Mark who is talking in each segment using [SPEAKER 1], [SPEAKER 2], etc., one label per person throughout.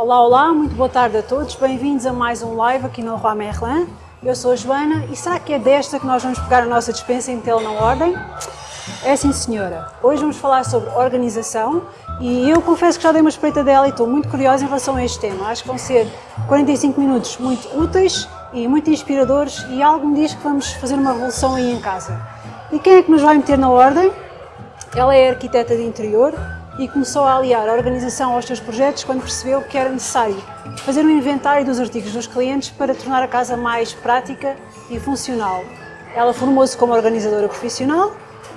[SPEAKER 1] Olá, olá, muito boa tarde a todos, bem-vindos a mais um live aqui no Roi Merlin. Eu sou a Joana e será que é desta que nós vamos pegar a nossa dispensa e metê-la na ordem? É sim senhora. Hoje vamos falar sobre organização e eu confesso que já dei uma espreita dela e estou muito curiosa em relação a este tema. Acho que vão ser 45 minutos muito úteis e muito inspiradores e algo me diz que vamos fazer uma revolução aí em casa. E quem é que nos vai meter na ordem? Ela é arquiteta de interior e começou a aliar a organização aos seus projetos quando percebeu que era necessário fazer um inventário dos artigos dos clientes para tornar a casa mais prática e funcional. Ela formou-se como organizadora profissional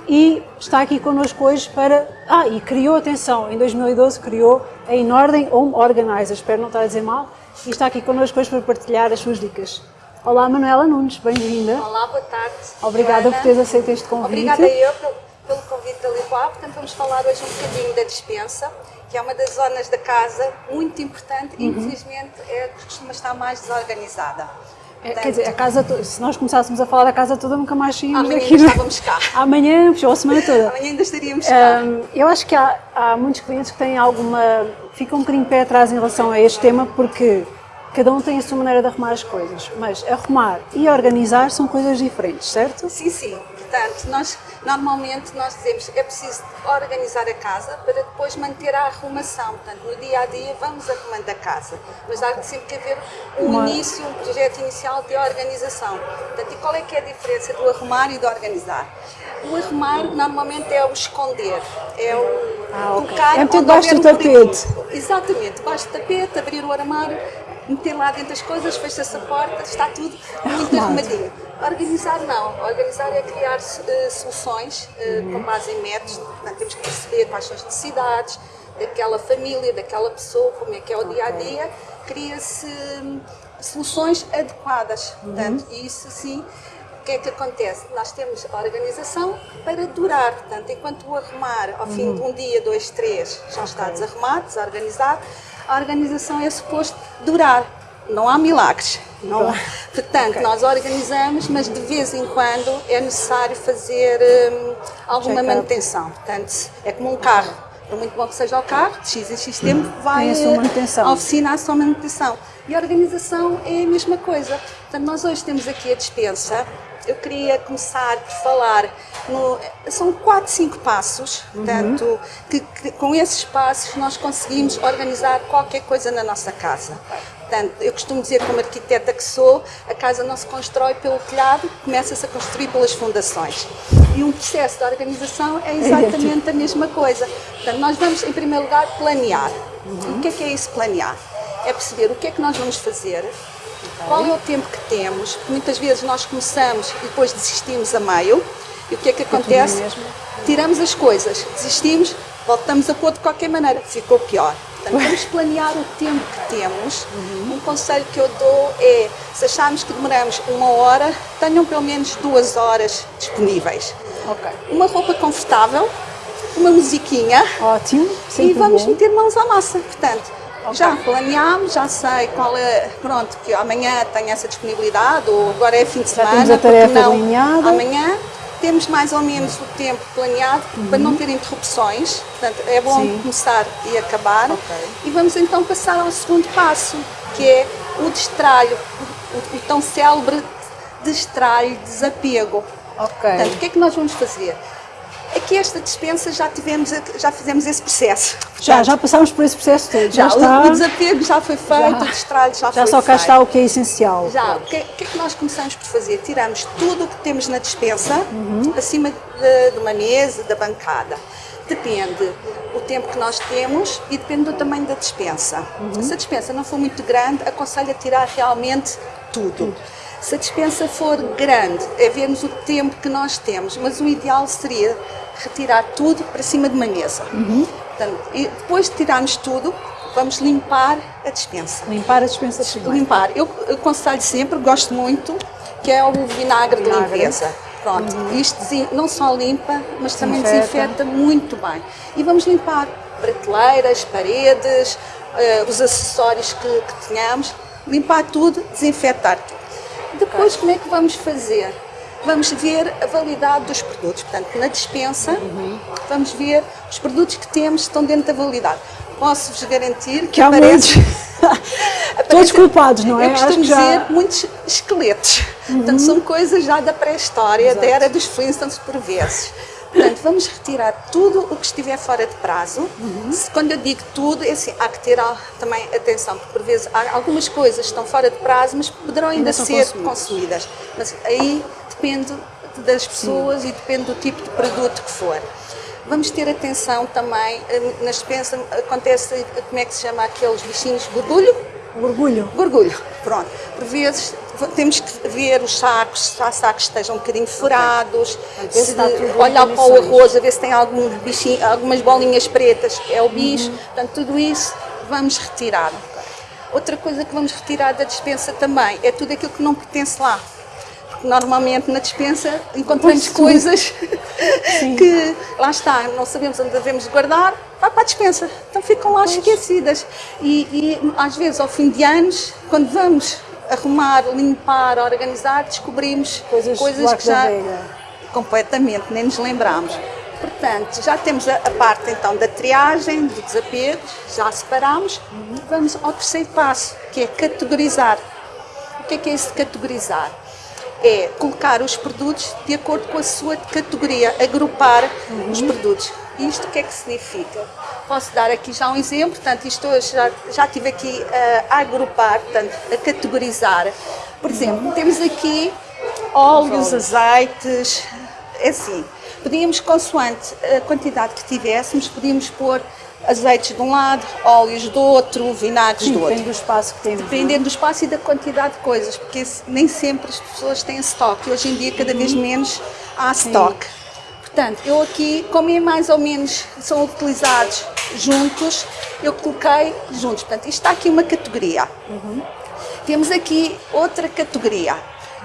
[SPEAKER 1] e está aqui connosco hoje para... Ah, e criou, atenção, em 2012 criou a Inordem Home Organizer, espero não estar a dizer mal, e está aqui connosco hoje para partilhar as suas dicas. Olá Manuela Nunes, bem-vinda.
[SPEAKER 2] Olá, boa tarde.
[SPEAKER 1] Obrigada
[SPEAKER 2] Joana.
[SPEAKER 1] por teres aceito este convite.
[SPEAKER 2] Obrigada eu pelo, convite da Lipoá. Portanto, vamos falar hoje um bocadinho da dispensa, que é uma das zonas da casa muito importante e,
[SPEAKER 1] Uhum.
[SPEAKER 2] infelizmente, é, costuma estar mais desorganizada.
[SPEAKER 1] É, quer dizer, a casa, se nós começássemos a falar da casa toda, nunca mais saímos
[SPEAKER 2] Amanhã
[SPEAKER 1] daqui. não é?
[SPEAKER 2] estávamos cá.
[SPEAKER 1] Amanhã, puxou a semana toda.
[SPEAKER 2] Amanhã ainda estaríamos cá.
[SPEAKER 1] Hum, eu acho que há, há muitos clientes que têm alguma. ficam um bocadinho pé atrás em relação a este tema, porque cada um tem a sua maneira de arrumar as coisas. Mas arrumar e organizar são coisas diferentes, certo?
[SPEAKER 2] Sim, sim. Portanto, nós normalmente nós dizemos é preciso organizar a casa para depois manter a arrumação. Portanto, no dia a dia vamos arrumando a casa, mas há sempre que haver um
[SPEAKER 1] Uma-
[SPEAKER 2] início, um projeto inicial de organização. Portanto, e qual é que é a diferença do arrumar e do organizar? O arrumar normalmente é o esconder, é o
[SPEAKER 1] Ah, ok.
[SPEAKER 2] colocar
[SPEAKER 1] É debaixo
[SPEAKER 2] houver
[SPEAKER 1] do tapete.
[SPEAKER 2] Exatamente, debaixo do tapete, abrir o armário, meter lá dentro as coisas, fecha-se a porta, está tudo muito arrumadinho. Organizar não. Organizar é criar eh, soluções eh, com base em métodos. Portanto, temos que perceber quais são as necessidades daquela família, daquela pessoa, como é que é o dia a dia. Cria-se hum, soluções adequadas. Portanto, e isso sim. O que é que acontece? Nós temos a organização para durar, portanto, enquanto o arrumar ao fim de um dia, dois, três, já está desarrumado, desorganizado, a organização é suposto durar. Não há milagres. Não, portanto, nós organizamos, mas de vez em quando é necessário fazer hum, alguma manutenção. Portanto, é como um carro. Por muito bom que seja o carro, de X em X tempo vai
[SPEAKER 1] Tem a sua
[SPEAKER 2] eh,
[SPEAKER 1] manutenção.
[SPEAKER 2] à oficina a sua manutenção. E a organização é a mesma coisa. Portanto, nós hoje temos aqui a dispensa. Eu queria começar por falar, no, são 4, 5 passos, portanto, que, que com esses passos nós conseguimos organizar qualquer coisa na nossa casa. Portanto, eu costumo dizer, como arquiteta que sou, a casa não se constrói pelo telhado, começa-se a construir pelas fundações. E um processo de organização é exatamente a mesma coisa. Portanto, nós vamos, em primeiro lugar, planear. O que é que é isso, planear? É perceber o que é que nós vamos fazer, qual é o tempo que temos, muitas vezes nós começamos e depois desistimos a meio, e o que é que acontece?
[SPEAKER 1] mesmo.
[SPEAKER 2] Tiramos as coisas, desistimos, voltamos a pôr de qualquer maneira, ficou pior. Portanto, vamos planear o tempo que temos. Um conselho que eu dou é, se acharmos que demoramos uma hora, tenham pelo menos duas horas disponíveis.
[SPEAKER 1] Ok.
[SPEAKER 2] Uma roupa confortável, uma musiquinha,
[SPEAKER 1] Ótimo,
[SPEAKER 2] e vamos
[SPEAKER 1] bom.
[SPEAKER 2] meter mãos à massa. Portanto,
[SPEAKER 1] Ok.
[SPEAKER 2] já planeámos, já sei qual é, pronto, que amanhã tenho essa disponibilidade, ou agora é fim de
[SPEAKER 1] Já
[SPEAKER 2] semana,
[SPEAKER 1] temos a
[SPEAKER 2] porque
[SPEAKER 1] tarefa
[SPEAKER 2] não, amanhã temos mais ou menos o tempo planeado para não ter interrupções, portanto é bom
[SPEAKER 1] Uhum. Sim.
[SPEAKER 2] começar e acabar.
[SPEAKER 1] Ok.
[SPEAKER 2] E vamos então passar ao segundo passo, que é o destralho, o, o tão célebre destralho, desapego.
[SPEAKER 1] Ok.
[SPEAKER 2] Portanto, o que é que nós vamos fazer? Aqui esta dispensa já tivemos, já fizemos esse processo.
[SPEAKER 1] Já,
[SPEAKER 2] Portanto,
[SPEAKER 1] já passámos por esse processo todo. Já,
[SPEAKER 2] já, o-
[SPEAKER 1] está.
[SPEAKER 2] o desapego já foi feito,
[SPEAKER 1] Já.
[SPEAKER 2] o destralho já,
[SPEAKER 1] Já
[SPEAKER 2] foi
[SPEAKER 1] só cá
[SPEAKER 2] feito.
[SPEAKER 1] está o que é essencial.
[SPEAKER 2] Já, o que, o que é que nós começamos por fazer? Tiramos tudo o que temos na dispensa,
[SPEAKER 1] Uhum.
[SPEAKER 2] acima de, de uma mesa, da bancada. Depende o tempo que nós temos e depende do tamanho da dispensa.
[SPEAKER 1] Uhum.
[SPEAKER 2] Se a dispensa não for muito grande, aconselho a tirar realmente tudo. Se a dispensa for grande, é vermos o tempo que nós temos, mas o ideal seria retirar tudo para cima de uma mesa.
[SPEAKER 1] Uhum.
[SPEAKER 2] Portanto, e depois de tirarmos tudo, vamos limpar a dispensa
[SPEAKER 1] Limpar a dispensa primeiro.
[SPEAKER 2] limpar. Eu aconselho sempre, gosto muito, que é o vinagre, de
[SPEAKER 1] Vinagre.
[SPEAKER 2] limpeza. Pronto, isto desin- não só limpa, mas também
[SPEAKER 1] Desinfeta.
[SPEAKER 2] desinfeta muito bem. E vamos limpar prateleiras, paredes, eh, os acessórios que, que tenhamos, limpar tudo, desinfetar tudo. Depois, como é que vamos fazer? Vamos ver a validade dos produtos. Portanto, na dispensa, vamos ver os produtos que temos estão dentro da validade. Posso-vos garantir que,
[SPEAKER 1] há
[SPEAKER 2] aparece,
[SPEAKER 1] Todos culpados, não é?
[SPEAKER 2] Eu costumo
[SPEAKER 1] já...
[SPEAKER 2] dizer muitos esqueletos. Uhum. Portanto, são coisas já da pré-história, da era dos Flintstones por vezes. Portanto, vamos retirar tudo o que estiver fora de prazo. Uhum. Quando eu digo tudo, é assim, há que ter também atenção, porque por vezes algumas coisas estão fora de prazo, mas poderão ainda, ainda ser consumidas. consumidas. Mas aí depende das pessoas Sim. e depende do tipo de produto que for. Vamos ter atenção também, eh, na dispensa acontece, como é que se chama aqueles bichinhos, gorgulho?
[SPEAKER 1] Gorgulho.
[SPEAKER 2] Gorgulho, pronto. Por vezes temos que ver os sacos, se há sacos que estejam um bocadinho furados, okay. olhar para o arroz, a ver se tem algum bichinho, algumas bolinhas pretas, é o bicho, uhum. portanto tudo isso vamos retirar. Outra coisa que vamos retirar da dispensa também é tudo aquilo que não pertence lá normalmente na dispensa encontramos coisas que, lá está, não sabemos onde devemos guardar, vai para a dispensa. Então ficam lá esquecidas. E, e às vezes, ao fim de anos, quando vamos arrumar, limpar, organizar, descobrimos coisas, coisas que já completamente nem nos lembramos. Portanto, já temos a, a, parte então da triagem, do desapego, já separamos. Uhum. Vamos ao terceiro passo, que é categorizar. O que é que é esse categorizar? é colocar os produtos de acordo com a sua categoria, agrupar uhum. os produtos. Isto o que é que significa? Posso dar aqui já um exemplo, portanto, isto já, já estive aqui uh, a agrupar, portanto, a categorizar. Por exemplo, uhum. temos aqui óleos, azeites, é assim, podíamos, consoante a quantidade que tivéssemos, podíamos pôr azeites de um lado, óleos do outro, vinagres Sim, do outro.
[SPEAKER 1] Depende do espaço que temos.
[SPEAKER 2] É? Dependendo do espaço e da quantidade de coisas, porque nem sempre as pessoas têm estoque. Hoje em dia, cada vez menos há estoque. Portanto, eu aqui, como é mais ou menos, são utilizados juntos, eu coloquei juntos. Portanto, isto está aqui uma categoria. Uhum. Temos aqui outra categoria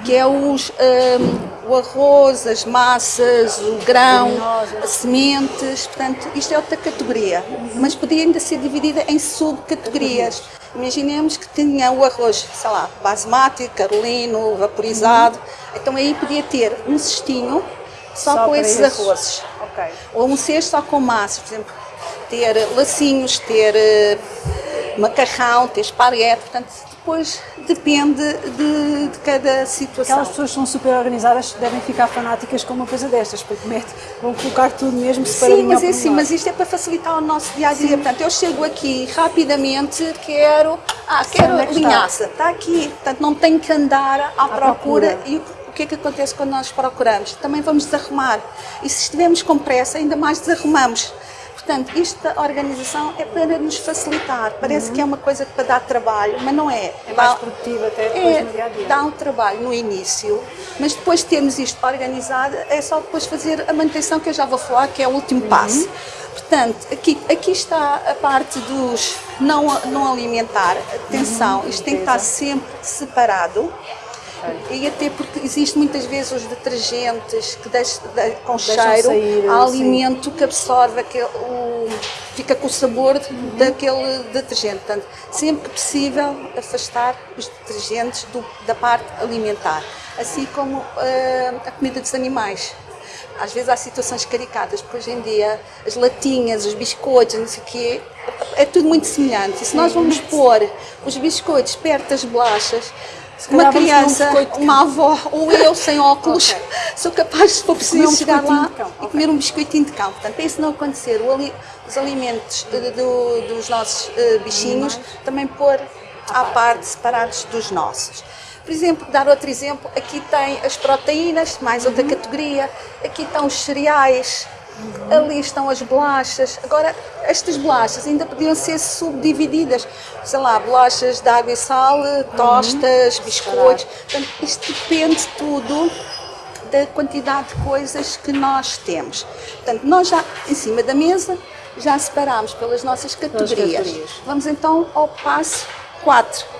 [SPEAKER 2] que é os, um, o arroz, as massas, o grão, as sementes, portanto, isto é outra categoria, mas podia ainda ser dividida em subcategorias. Imaginemos que tinha o arroz, sei lá, basmati, carolino, vaporizado, então aí podia ter um cestinho só, só com esses isso. arrozes. Okay. Ou um cesto só com massas, por exemplo, ter lacinhos, ter uh, macarrão, ter esparguete, portanto, depois depende de, de, cada situação.
[SPEAKER 1] Aquelas pessoas que são super organizadas devem ficar fanáticas com uma coisa destas, porque mete, vão colocar tudo mesmo separadinho
[SPEAKER 2] Sim, mas é assim, mas isto é para facilitar o nosso dia a dia. Sim. Portanto, eu chego aqui rapidamente, quero, ah, quero é linhaça, está? está aqui. Portanto, não tenho que andar à, à procura. procura. E que é que acontece quando nós procuramos? Também vamos desarrumar. E se estivermos com pressa, ainda mais desarrumamos. Portanto, esta organização é para nos facilitar. Parece uhum. que é uma coisa para dar trabalho, mas não é.
[SPEAKER 1] É mais produtiva até depois é, no dia a dia.
[SPEAKER 2] Dá um trabalho no início, mas depois de termos isto organizado, é só depois fazer a manutenção que eu já vou falar, que é o último uhum. passo. Portanto, aqui, aqui está a parte dos não, não alimentar. Atenção, uhum. isto tem que estar sempre separado. E até porque existe muitas vezes os detergentes que deixam, de, com cheiro, sair, há alimento que absorve aquele, o, fica com o sabor uhum. daquele detergente. Portanto, sempre que possível, afastar os detergentes do, da parte alimentar, assim como uh, a comida dos animais às vezes há situações caricatas, porque hoje em dia as latinhas, os biscoitos, não sei o quê, é tudo muito semelhante. E se nós vamos pôr os biscoitos perto das bolachas, uma criança, um uma avó ou eu sem óculos, okay. sou capaz, se for preciso, um chegar lá e comer um biscoitinho de cão. Portanto, para isso não acontecer, ali, os alimentos de, de, dos nossos uh, bichinhos também pôr à parte, separados dos nossos. Por exemplo, dar outro exemplo, aqui tem as proteínas, mais outra uhum. categoria, aqui estão os cereais, Uhum. Ali estão as bolachas. Agora, estas bolachas ainda podiam ser subdivididas. Sei lá, bolachas de água e sal, tostas, uhum. biscoitos. Portanto, isto depende tudo da quantidade de coisas que nós temos. Portanto, nós já, em cima da mesa, já separamos pelas nossas categorias. categorias. Vamos então ao passo 4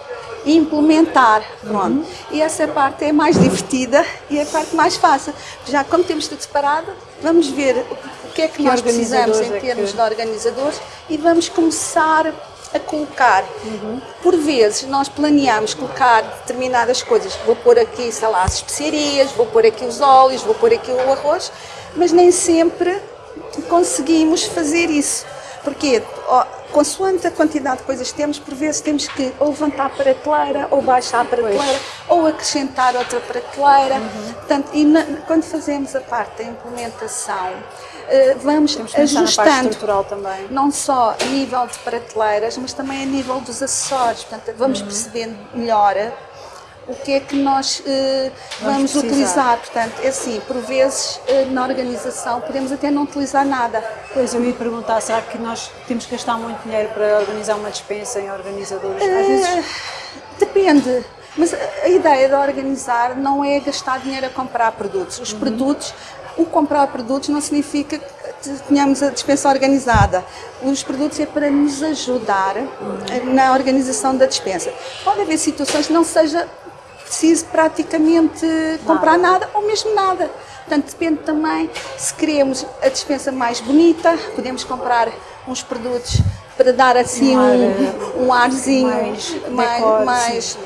[SPEAKER 2] implementar. Pronto. Uhum. E essa parte é mais divertida e é a parte mais fácil. Já como temos tudo separado, vamos ver o que é que, que nós precisamos em termos é que... de organizadores e vamos começar a colocar. Uhum. Por vezes nós planeamos colocar determinadas coisas. Vou pôr aqui, sei lá, as especiarias, vou pôr aqui os óleos, vou pôr aqui o arroz, mas nem sempre conseguimos fazer isso. Porque consoante a quantidade de coisas que temos, por vezes temos que ou levantar a prateleira, ou baixar a prateleira,
[SPEAKER 1] Pois.
[SPEAKER 2] ou acrescentar outra prateleira. Portanto, e na- quando fazemos a parte da implementação, eh, vamos ajustando não só a nível de prateleiras, mas também a nível dos acessórios. Portanto, vamos
[SPEAKER 1] Uhum.
[SPEAKER 2] percebendo melhor o que é que nós eh,
[SPEAKER 1] Vamos
[SPEAKER 2] vamos, utilizar. Portanto, é assim, por vezes eh, na organização podemos até não utilizar nada.
[SPEAKER 1] Pois eu ia perguntar, será que nós temos que gastar muito dinheiro para organizar uma dispensa em organizadores? Vezes
[SPEAKER 2] Eh, Depende. Mas a ideia de organizar não é gastar dinheiro a comprar produtos.
[SPEAKER 1] Uhum.
[SPEAKER 2] Os produtos, o comprar produtos não significa que tenhamos a dispensa organizada. Os produtos é para nos ajudar eh, na organização da dispensa. Pode haver situações que não seja preciso praticamente comprar nada ou mesmo nada. Portanto, depende também se queremos a dispensa mais bonita, podemos comprar uns produtos para dar assim
[SPEAKER 1] Um
[SPEAKER 2] um, arzinho
[SPEAKER 1] mais
[SPEAKER 2] mais, mais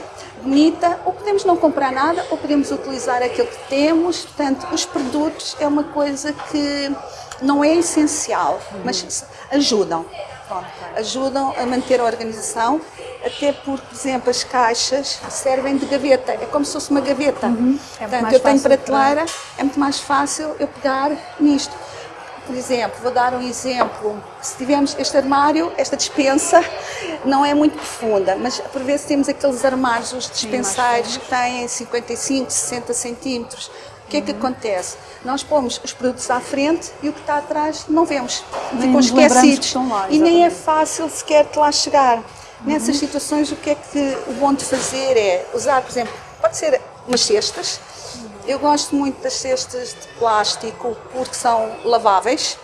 [SPEAKER 2] bonita, ou podemos não comprar nada, ou podemos utilizar aquilo que temos. Portanto, os produtos é uma coisa que não é essencial, mas ajudam. Pronto, ajudam a manter a organização, até porque, por exemplo, as caixas servem de gaveta, é como se fosse uma gaveta.
[SPEAKER 1] É muito
[SPEAKER 2] Portanto, eu tenho prateleira, é muito mais fácil eu pegar nisto. Por exemplo, vou dar um exemplo. Se tivermos este armário, esta dispensa não é muito profunda, mas por vezes temos aqueles armários, os dispenseiros que têm 55, 60 centímetros. O que é que acontece? Nós pomos os produtos à frente e o que está atrás não vemos.
[SPEAKER 1] Nem
[SPEAKER 2] Ficam esquecidos.
[SPEAKER 1] lá,
[SPEAKER 2] e nem é fácil sequer de lá chegar. Nessas situações, o que é que o bom de fazer é usar, por exemplo, pode ser umas cestas. Eu gosto muito das cestas de plástico porque são laváveis.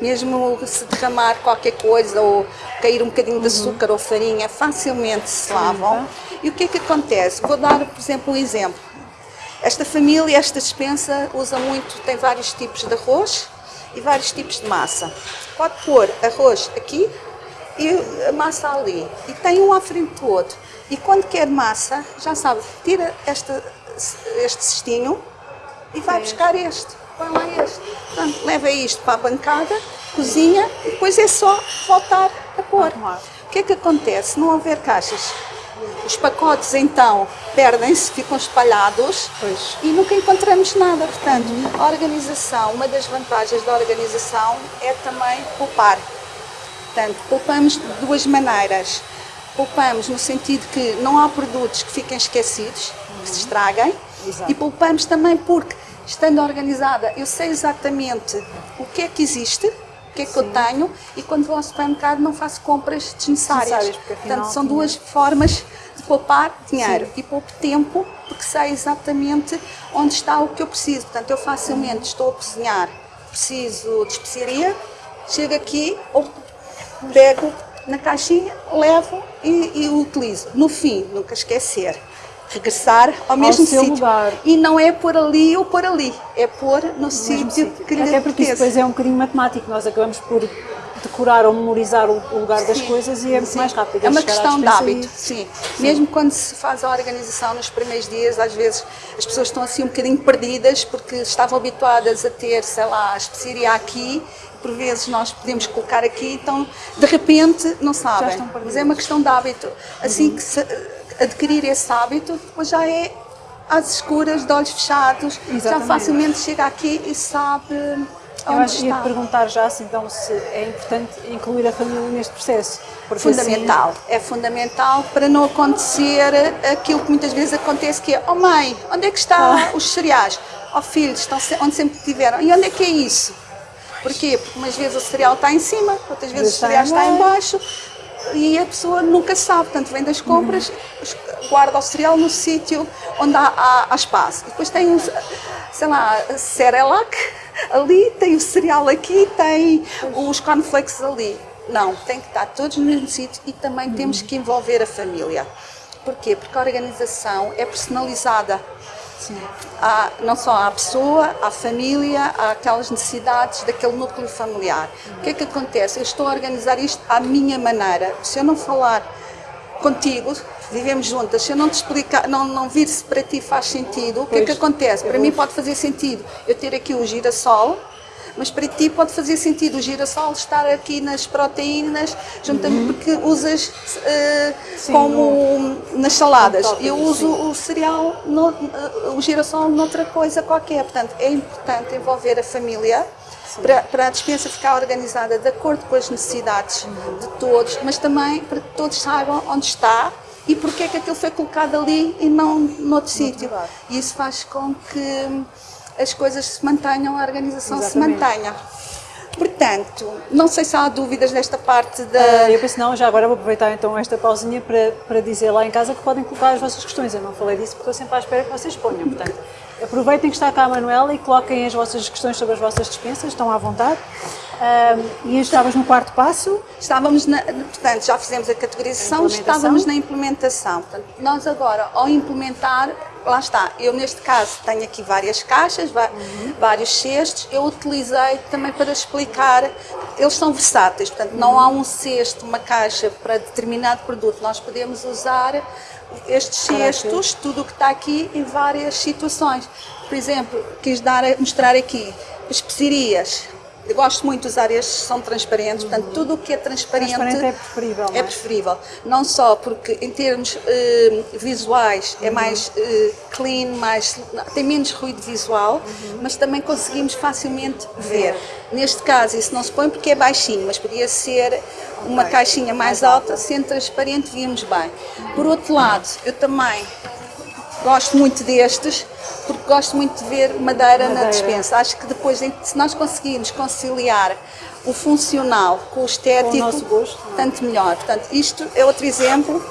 [SPEAKER 2] Mesmo se derramar qualquer coisa ou cair um bocadinho de açúcar ou farinha, facilmente se lavam. E o que é que acontece? Vou dar, por exemplo, um exemplo. Esta família, esta dispensa, usa muito, tem vários tipos de arroz e vários tipos de massa. Pode pôr arroz aqui e a massa ali. E tem um à frente do outro. E quando quer massa, já sabe, tira esta, este cestinho e vai buscar este. Põe lá este. Portanto, leva isto para a bancada, cozinha e depois é só voltar a pôr.
[SPEAKER 1] Arrumar.
[SPEAKER 2] O que é que acontece? Se não houver caixas, os pacotes então perdem-se, ficam espalhados
[SPEAKER 1] Pois.
[SPEAKER 2] e nunca encontramos nada. Portanto, a organização, uma das vantagens da organização é também poupar. Portanto, poupamos de duas maneiras. Poupamos no sentido que não há produtos que fiquem esquecidos, que se estraguem,
[SPEAKER 1] Exato.
[SPEAKER 2] e poupamos também porque, estando organizada, eu sei exatamente o que é que existe, o que é que eu tenho, e quando vou ao supermercado não faço compras desnecessárias.
[SPEAKER 1] Desnecessárias, porque afinal
[SPEAKER 2] Portanto, são duas formas de poupar dinheiro e pouco tempo, porque sei exatamente onde está o que eu preciso. Portanto, eu facilmente estou a cozinhar, preciso de especiaria, chego aqui, ou pego na caixinha, levo e, e utilizo. No fim, nunca esquecer, regressar ao mesmo sítio.
[SPEAKER 1] lugar.
[SPEAKER 2] E não é pôr ali ou pôr ali, é pôr no,
[SPEAKER 1] no
[SPEAKER 2] sítio que lhe
[SPEAKER 1] Até porque isso depois é um bocadinho matemático, nós acabamos por decorar ou memorizar o lugar das
[SPEAKER 2] Sim,
[SPEAKER 1] coisas e é muito
[SPEAKER 2] sim.
[SPEAKER 1] mais rápido.
[SPEAKER 2] É uma questão de hábito,
[SPEAKER 1] e-
[SPEAKER 2] sim. Mesmo quando se faz a organização nos primeiros dias, às vezes as pessoas estão assim um bocadinho perdidas porque estavam habituadas a ter, sei lá, a especiaria aqui, por vezes nós podemos colocar aqui, então de repente não sabem. Mas é uma questão de hábito. Assim que se adquirir esse hábito, depois já é às escuras, de olhos fechados, já
[SPEAKER 1] Exatamente.
[SPEAKER 2] facilmente chega aqui e sabe
[SPEAKER 1] Eu acho que ia perguntar já se então se é importante incluir a família neste processo. Porque
[SPEAKER 2] Fundamental, é fundamental para não acontecer aquilo que muitas vezes acontece que é, oh mãe, onde é que estão
[SPEAKER 1] Ah.
[SPEAKER 2] os cereais? Oh filhos, estão onde sempre tiveram. E onde é que é isso? Porquê? Porque umas vezes o cereal está em cima, outras vezes o cereal está em
[SPEAKER 1] baixo.
[SPEAKER 2] e a pessoa nunca sabe, portanto vem das compras, guarda o cereal no sítio onde há, há- há espaço. E depois tem, os, sei lá, Cerelac ali, tem o cereal aqui, tem os cornflakes ali. Não, tem que estar todos no mesmo sítio e também temos que envolver a família. Porquê? Porque a organização é personalizada. Há, não só à pessoa, à família, há aquelas necessidades daquele núcleo familiar. O que é que acontece? Eu estou a organizar isto à minha maneira. Se eu não falar contigo, vivemos juntas, se eu não te explicar, não, não vir se para ti faz sentido, o que é que acontece? Para mim pode fazer sentido eu ter aqui o girassol, mas para ti pode fazer sentido o girassol estar aqui nas proteínas, juntamente porque usas uh, Sim, como no, nas saladas. Eu uso sim. o cereal, no, uh, o girassol noutra coisa qualquer. Portanto, é importante envolver a família para, para, a dispensa ficar organizada de acordo com as necessidades uhum. de todos, mas também para que todos saibam onde está e porque é que aquilo foi colocado ali e não noutro sítio. E isso faz com que as coisas se mantenham, a organização Exatamente. se mantenha. Portanto, não sei se há dúvidas nesta parte da. Uh,
[SPEAKER 1] eu penso não, já agora vou aproveitar então esta pausinha para, para dizer lá em casa que podem colocar as vossas questões. Eu não falei disso porque estou sempre à espera que vocês ponham. Portanto, aproveitem que está cá a Manuela e coloquem as vossas questões sobre as vossas dispensas, estão à vontade. Uh, e estávamos no quarto passo?
[SPEAKER 2] Estávamos, na, portanto, já fizemos a categorização, a estávamos na implementação. Portanto, nós agora, ao implementar, lá está, eu neste caso tenho aqui várias caixas, uhum. vários cestos, eu utilizei também para explicar, eles são versáteis, portanto uhum. não há um cesto, uma caixa para determinado produto, nós podemos usar estes cestos, tudo o que está aqui em várias situações. Por exemplo, quis dar, mostrar aqui especiarias, eu gosto muito de usar estes, são transparentes, portanto, tudo o que é transparente,
[SPEAKER 1] transparente é preferível.
[SPEAKER 2] É, é preferível. Não só porque, em termos uh, visuais, é uhum. mais uh, clean, mais, tem menos ruído visual, uhum. mas também conseguimos facilmente ver. Neste caso, isso não se põe porque é baixinho, mas podia ser uma okay. caixinha mais, mais alta, alta, sendo transparente, víamos bem. Por outro lado, eu também gosto muito destes, porque gosto muito de ver madeira, madeira. na dispensa. Acho que depois, se nós conseguirmos conciliar o funcional com o estético,
[SPEAKER 1] com o gosto,
[SPEAKER 2] é? tanto melhor. Portanto, isto é outro exemplo.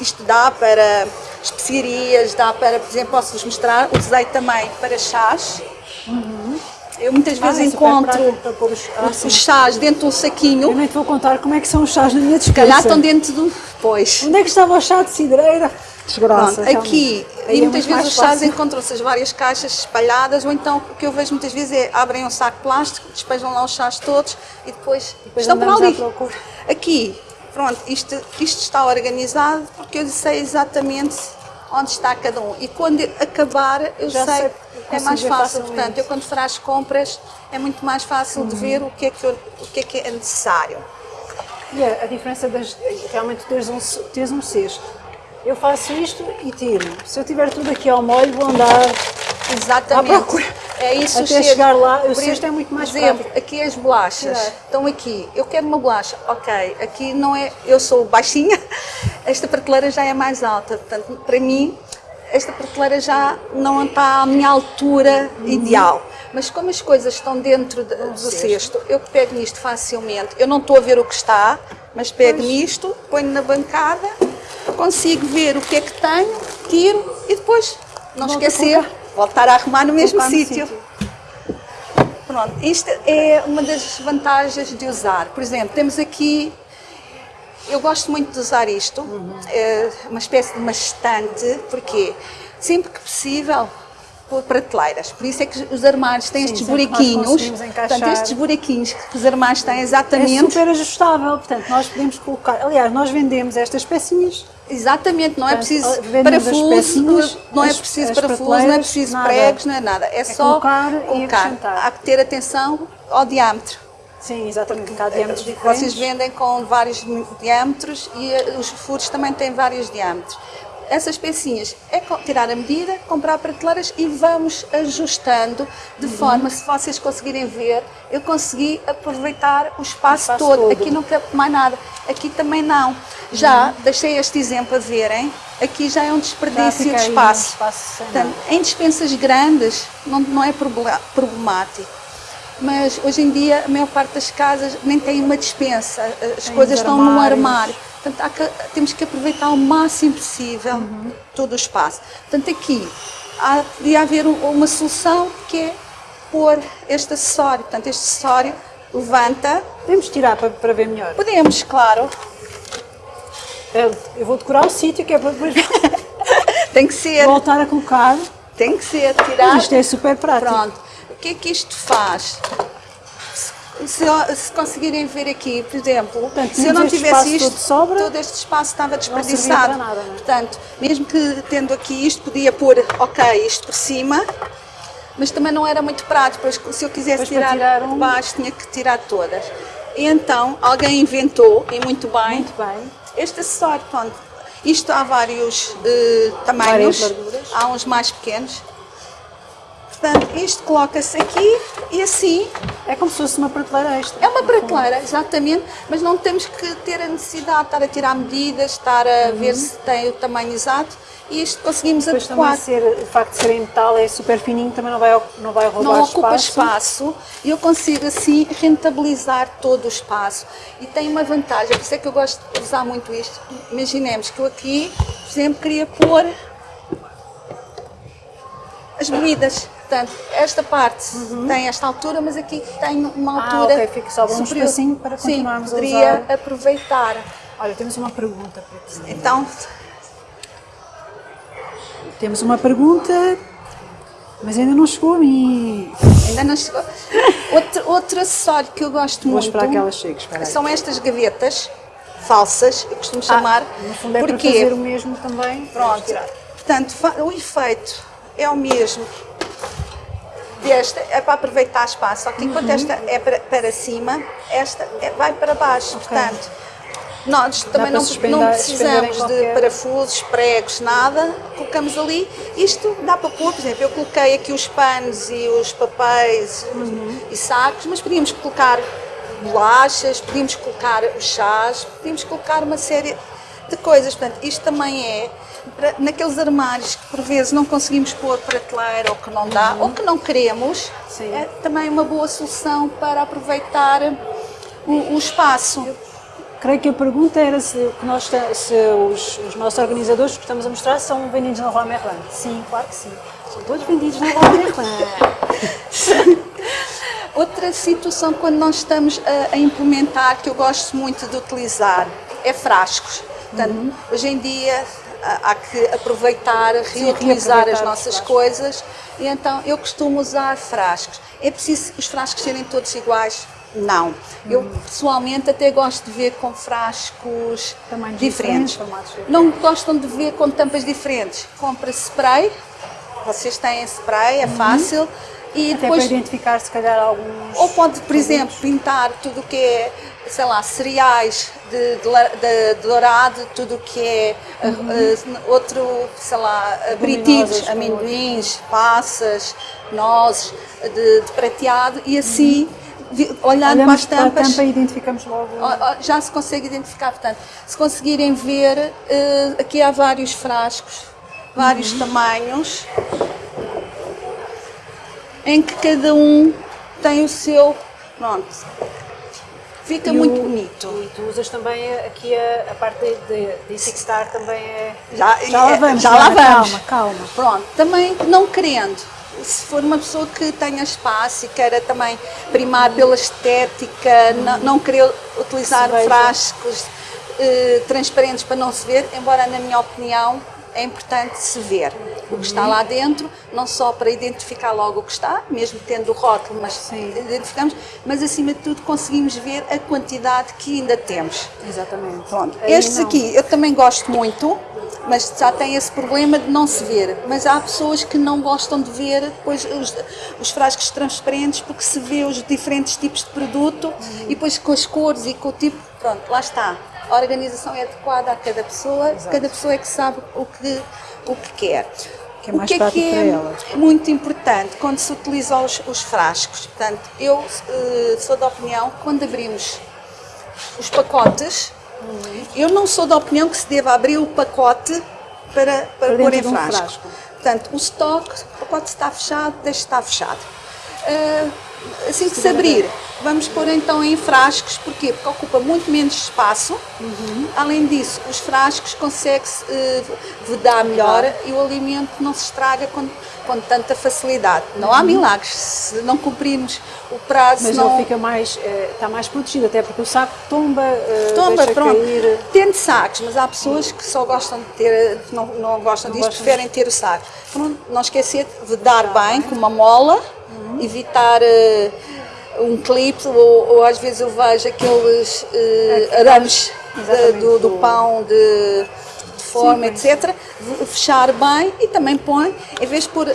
[SPEAKER 2] Isto dá para especiarias, dá para, por exemplo, posso-vos mostrar, usei também para chás. Uhum. Eu muitas ah, vezes ah, encontro os, ah, os, chás dentro de um saquinho.
[SPEAKER 1] Eu nem te vou contar como é que são os chás na minha dispensa.
[SPEAKER 2] Se calhar estão dentro do... Pois.
[SPEAKER 1] Onde é que estava o chá de cidreira?
[SPEAKER 2] Pronto, aqui, e é muitas vezes os chás encontram-se as várias caixas espalhadas, ou então o que eu vejo muitas vezes é abrem um saco de plástico, despejam lá os chás todos e depois, depois estão por ali. Aqui, pronto, isto, isto está organizado porque eu sei exatamente onde está cada um. E quando acabar, eu Já sei, sei é mais fácil. Portanto, eu quando for às compras, é muito mais fácil uhum. de ver o que, é que eu, o que é que é necessário.
[SPEAKER 1] E a, a diferença das, realmente teres um, teres um cesto eu faço isto e tiro. Se eu tiver tudo aqui ao molho, vou andar
[SPEAKER 2] Exatamente. à procura. É isso
[SPEAKER 1] Até chegar lá, o cesto é muito mais
[SPEAKER 2] Por exemplo, prático. aqui as bolachas é. estão aqui. Eu quero uma bolacha. Ok, aqui não é... Eu sou baixinha, esta prateleira já é mais alta. Portanto, para mim, esta prateleira já não está à minha altura uhum. ideal. Mas como as coisas estão dentro de, do cesto. cesto, eu pego nisto facilmente. Eu não estou a ver o que está, mas pego pois. nisto, ponho na bancada consigo ver o que é que tenho, tiro e depois, não Volta esquecer, voltar a arrumar no mesmo sítio. Pronto, isto é uma das vantagens de usar. Por exemplo, temos aqui, eu gosto muito de usar isto, uhum. é uma espécie de uma estante, porque sempre que possível prateleiras. Por isso é que os armários têm Sim, estes buraquinhos. Portanto, estes buraquinhos que os armários têm exatamente. É
[SPEAKER 1] super ajustável, portanto, nós podemos colocar. Aliás, nós vendemos estas pecinhas.
[SPEAKER 2] Exatamente, não é preciso parafuso, não é preciso parafuso, não é preciso nada. pregos, não é nada. É, é só colocar, colocar. Há que ter atenção ao diâmetro.
[SPEAKER 1] Sim, exatamente, porque há diâmetros diferentes.
[SPEAKER 2] Vocês vendem com vários diâmetros e eh, os furos também têm vários diâmetros essas pecinhas é tirar a medida, comprar prateleiras e vamos ajustando de uhum. forma, se vocês conseguirem ver, eu consegui aproveitar o espaço, o espaço todo. todo. Aqui não cabe mais nada, aqui também não. Já uhum. deixei este exemplo a verem, aqui já é um desperdício de espaço. espaço Portanto, em dispensas grandes não, não é problemático mas hoje em dia a maior parte das casas nem tem uma dispensa, as tem coisas estão num armário. Portanto, que, temos que aproveitar o máximo possível uhum. todo o espaço. Portanto, aqui há, podia haver uma solução que é pôr este acessório. Portanto, este acessório levanta.
[SPEAKER 1] Podemos tirar para, para ver melhor?
[SPEAKER 2] Podemos, claro.
[SPEAKER 1] Eu vou decorar o sítio que é para depois
[SPEAKER 2] Tem que ser.
[SPEAKER 1] Voltar a colocar.
[SPEAKER 2] Tem que ser, tirar.
[SPEAKER 1] Isto é super prático.
[SPEAKER 2] Pronto. O que é que isto faz? Se, se, conseguirem ver aqui, por exemplo, Portanto, se eu não tivesse isto,
[SPEAKER 1] sobra,
[SPEAKER 2] todo este espaço estava desperdiçado.
[SPEAKER 1] Nada,
[SPEAKER 2] é? Portanto, mesmo que tendo aqui isto, podia pôr, ok, isto por cima, mas também não era muito prático, pois se eu quisesse tirar,
[SPEAKER 1] tirar um-
[SPEAKER 2] baixo tinha que tirar todas. E então alguém inventou, e muito bem,
[SPEAKER 1] Muito bem.
[SPEAKER 2] este acessório, pronto, isto há vários eh, tamanhos, há uns mais pequenos. Portanto, isto coloca-se aqui e assim
[SPEAKER 1] É como se fosse uma prateleira extra.
[SPEAKER 2] é uma prateleira, exatamente, mas não temos que ter a necessidade de estar a tirar medidas, estar a ver se tem o tamanho exato e isto conseguimos
[SPEAKER 1] Depois
[SPEAKER 2] adequar.
[SPEAKER 1] ser, o facto de ser em metal é super fininho, também não vai, não vai roubar
[SPEAKER 2] Não ocupa
[SPEAKER 1] espaço.
[SPEAKER 2] espaço e eu consigo assim rentabilizar todo o espaço. E tem uma vantagem, por isso é que eu gosto de usar muito isto. Imaginemos que eu aqui, por exemplo, queria pôr as bebidas. Portanto, esta parte tem esta altura, mas aqui tem uma
[SPEAKER 1] Uhum. Ah,
[SPEAKER 2] altura.
[SPEAKER 1] ok, fica só um
[SPEAKER 2] superior.
[SPEAKER 1] espacinho para continuarmos
[SPEAKER 2] Sim,
[SPEAKER 1] a
[SPEAKER 2] poderia
[SPEAKER 1] usar.
[SPEAKER 2] aproveitar.
[SPEAKER 1] Olha, temos uma pergunta para ti.
[SPEAKER 2] Então,
[SPEAKER 1] Temos uma pergunta, mas ainda não chegou a mim.
[SPEAKER 2] ainda não chegou. Outro, outro acessório que eu gosto
[SPEAKER 1] Vou
[SPEAKER 2] muito
[SPEAKER 1] esperar que ela chegue,
[SPEAKER 2] são estas gavetas falsas, eu costumo chamar.
[SPEAKER 1] Ah, no fundo é
[SPEAKER 2] porque
[SPEAKER 1] para fazer o mesmo também.
[SPEAKER 2] Pronto. Portanto, o efeito é o mesmo desta, é para aproveitar espaço, só que enquanto
[SPEAKER 1] Uhum.
[SPEAKER 2] esta é para, para cima, esta é- vai para baixo. Portanto, nós também não, não precisamos de
[SPEAKER 1] qualquer-
[SPEAKER 2] parafusos, pregos, nada. Colocamos ali. Isto dá para pôr, por exemplo, eu coloquei aqui os panos e os papéis
[SPEAKER 1] Uhum.
[SPEAKER 2] e sacos, mas podíamos colocar bolachas, podíamos colocar os chás, podíamos colocar uma série de coisas. Portanto, isto também é naqueles armários que por vezes não conseguimos pôr prateleira ou que não dá, ou que não queremos,
[SPEAKER 1] Uhum. Sim.
[SPEAKER 2] é também uma boa solução para aproveitar o, o espaço.
[SPEAKER 1] Creio que a pergunta era se, que nós, se os, os nossos organizadores que estamos a mostrar são vendidos na Rua Merlin. Sim, claro que sim. São todos vendidos na Rua Merlin.
[SPEAKER 2] Outra situação quando nós estamos a, a implementar, que eu gosto muito de utilizar, é frascos. Portanto,
[SPEAKER 1] Uhum.
[SPEAKER 2] hoje em dia há que aproveitar, reutilizar as
[SPEAKER 1] os
[SPEAKER 2] nossas coisas e então eu costumo usar frascos. É preciso os frascos serem todos iguais? Não. Eu
[SPEAKER 1] Uhum.
[SPEAKER 2] pessoalmente até gosto de ver com frascos
[SPEAKER 1] Tamanhos
[SPEAKER 2] diferentes.
[SPEAKER 1] diferentes.
[SPEAKER 2] Não gostam de ver com tampas diferentes. Compra spray, vocês têm spray, é fácil. E
[SPEAKER 1] Uhum. Até
[SPEAKER 2] depois
[SPEAKER 1] para identificar, se calhar, alguns.
[SPEAKER 2] ou pode, por exemplo, pintar tudo o que é, sei lá, cereais de, de de dourado, tudo o que é uh, uh, outro, sei lá, aperitivo,
[SPEAKER 1] com
[SPEAKER 2] amendoins, passas, nozes, de, de prateado e assim, vi- olhando para
[SPEAKER 1] Olhamos
[SPEAKER 2] as
[SPEAKER 1] para a
[SPEAKER 2] tampas,
[SPEAKER 1] tampa e identificamos logo.
[SPEAKER 2] já se consegue identificar. Portanto, se conseguirem ver, uh, aqui há vários frascos, vários tamanhos, em que cada um tem o seu. Pronto. Fica
[SPEAKER 1] E
[SPEAKER 2] muito
[SPEAKER 1] o-
[SPEAKER 2] bonito.
[SPEAKER 1] E tu usas também aqui a, a parte de, de, etiquetar também é.
[SPEAKER 2] Já,
[SPEAKER 1] Já lá
[SPEAKER 2] é,
[SPEAKER 1] vamos,
[SPEAKER 2] já lá vamos.
[SPEAKER 1] calma, calma.
[SPEAKER 2] Pronto, também não querendo. Se for uma pessoa que tenha espaço e queira também primar pela estética, não, não querer utilizar frascos eh, transparentes para não se ver, embora na minha opinião é importante se ver o que está lá dentro, não só para identificar logo o que está, mesmo tendo o rótulo, mas
[SPEAKER 1] Sim.
[SPEAKER 2] identificamos, mas acima de tudo conseguimos ver a quantidade que ainda temos.
[SPEAKER 1] Exatamente.
[SPEAKER 2] Pronto,
[SPEAKER 1] Aí
[SPEAKER 2] estes
[SPEAKER 1] não.
[SPEAKER 2] aqui eu também gosto muito, mas já tem esse problema de não se ver. Mas há pessoas que não gostam de ver depois os, os frascos transparentes porque se vê os diferentes tipos de produto e depois com as cores e com o tipo, pronto, lá está. A organização é adequada a cada pessoa,
[SPEAKER 1] Exato.
[SPEAKER 2] cada pessoa é que sabe o que, o que quer.
[SPEAKER 1] Que é mais
[SPEAKER 2] o que é que
[SPEAKER 1] para
[SPEAKER 2] é
[SPEAKER 1] ela.
[SPEAKER 2] muito importante quando se utilizam os, os frascos? Portanto, eu eh, sou da opinião que quando abrimos os pacotes, eu não sou da opinião que se deva abrir o pacote para, para,
[SPEAKER 1] Para
[SPEAKER 2] pôr em
[SPEAKER 1] um
[SPEAKER 2] frasco.
[SPEAKER 1] frasco.
[SPEAKER 2] Portanto, o estoque, o pacote está fechado, deixa estar fechado. Ah, assim que se abrir, vamos pôr então em frascos, porquê? Porque ocupa muito menos espaço.
[SPEAKER 1] Uhum.
[SPEAKER 2] Além disso, os frascos consegue-se eh, vedar melhor e o alimento não se estraga com, com tanta facilidade. Não há milagres. Se não cumprirmos o prazo,
[SPEAKER 1] Uhum. Mas
[SPEAKER 2] não,
[SPEAKER 1] ele fica mais, eh, está mais protegido, até porque o saco tomba, eh,
[SPEAKER 2] Tomba, pronto.
[SPEAKER 1] cair.
[SPEAKER 2] Tendo sacos, mas há pessoas que só gostam de ter, não, não gostam
[SPEAKER 1] Não
[SPEAKER 2] disso,
[SPEAKER 1] gostam
[SPEAKER 2] preferem ter o saco. Pronto, não esquecer de dar bem com uma mola, evitar eh, um clipe, ou, ou às vezes eu vejo aqueles eh, arames de-
[SPEAKER 1] Exatamente,
[SPEAKER 2] do, do pão de, de forma,
[SPEAKER 1] Sim,
[SPEAKER 2] etc. Fechar bem e também põe, em vez de pôr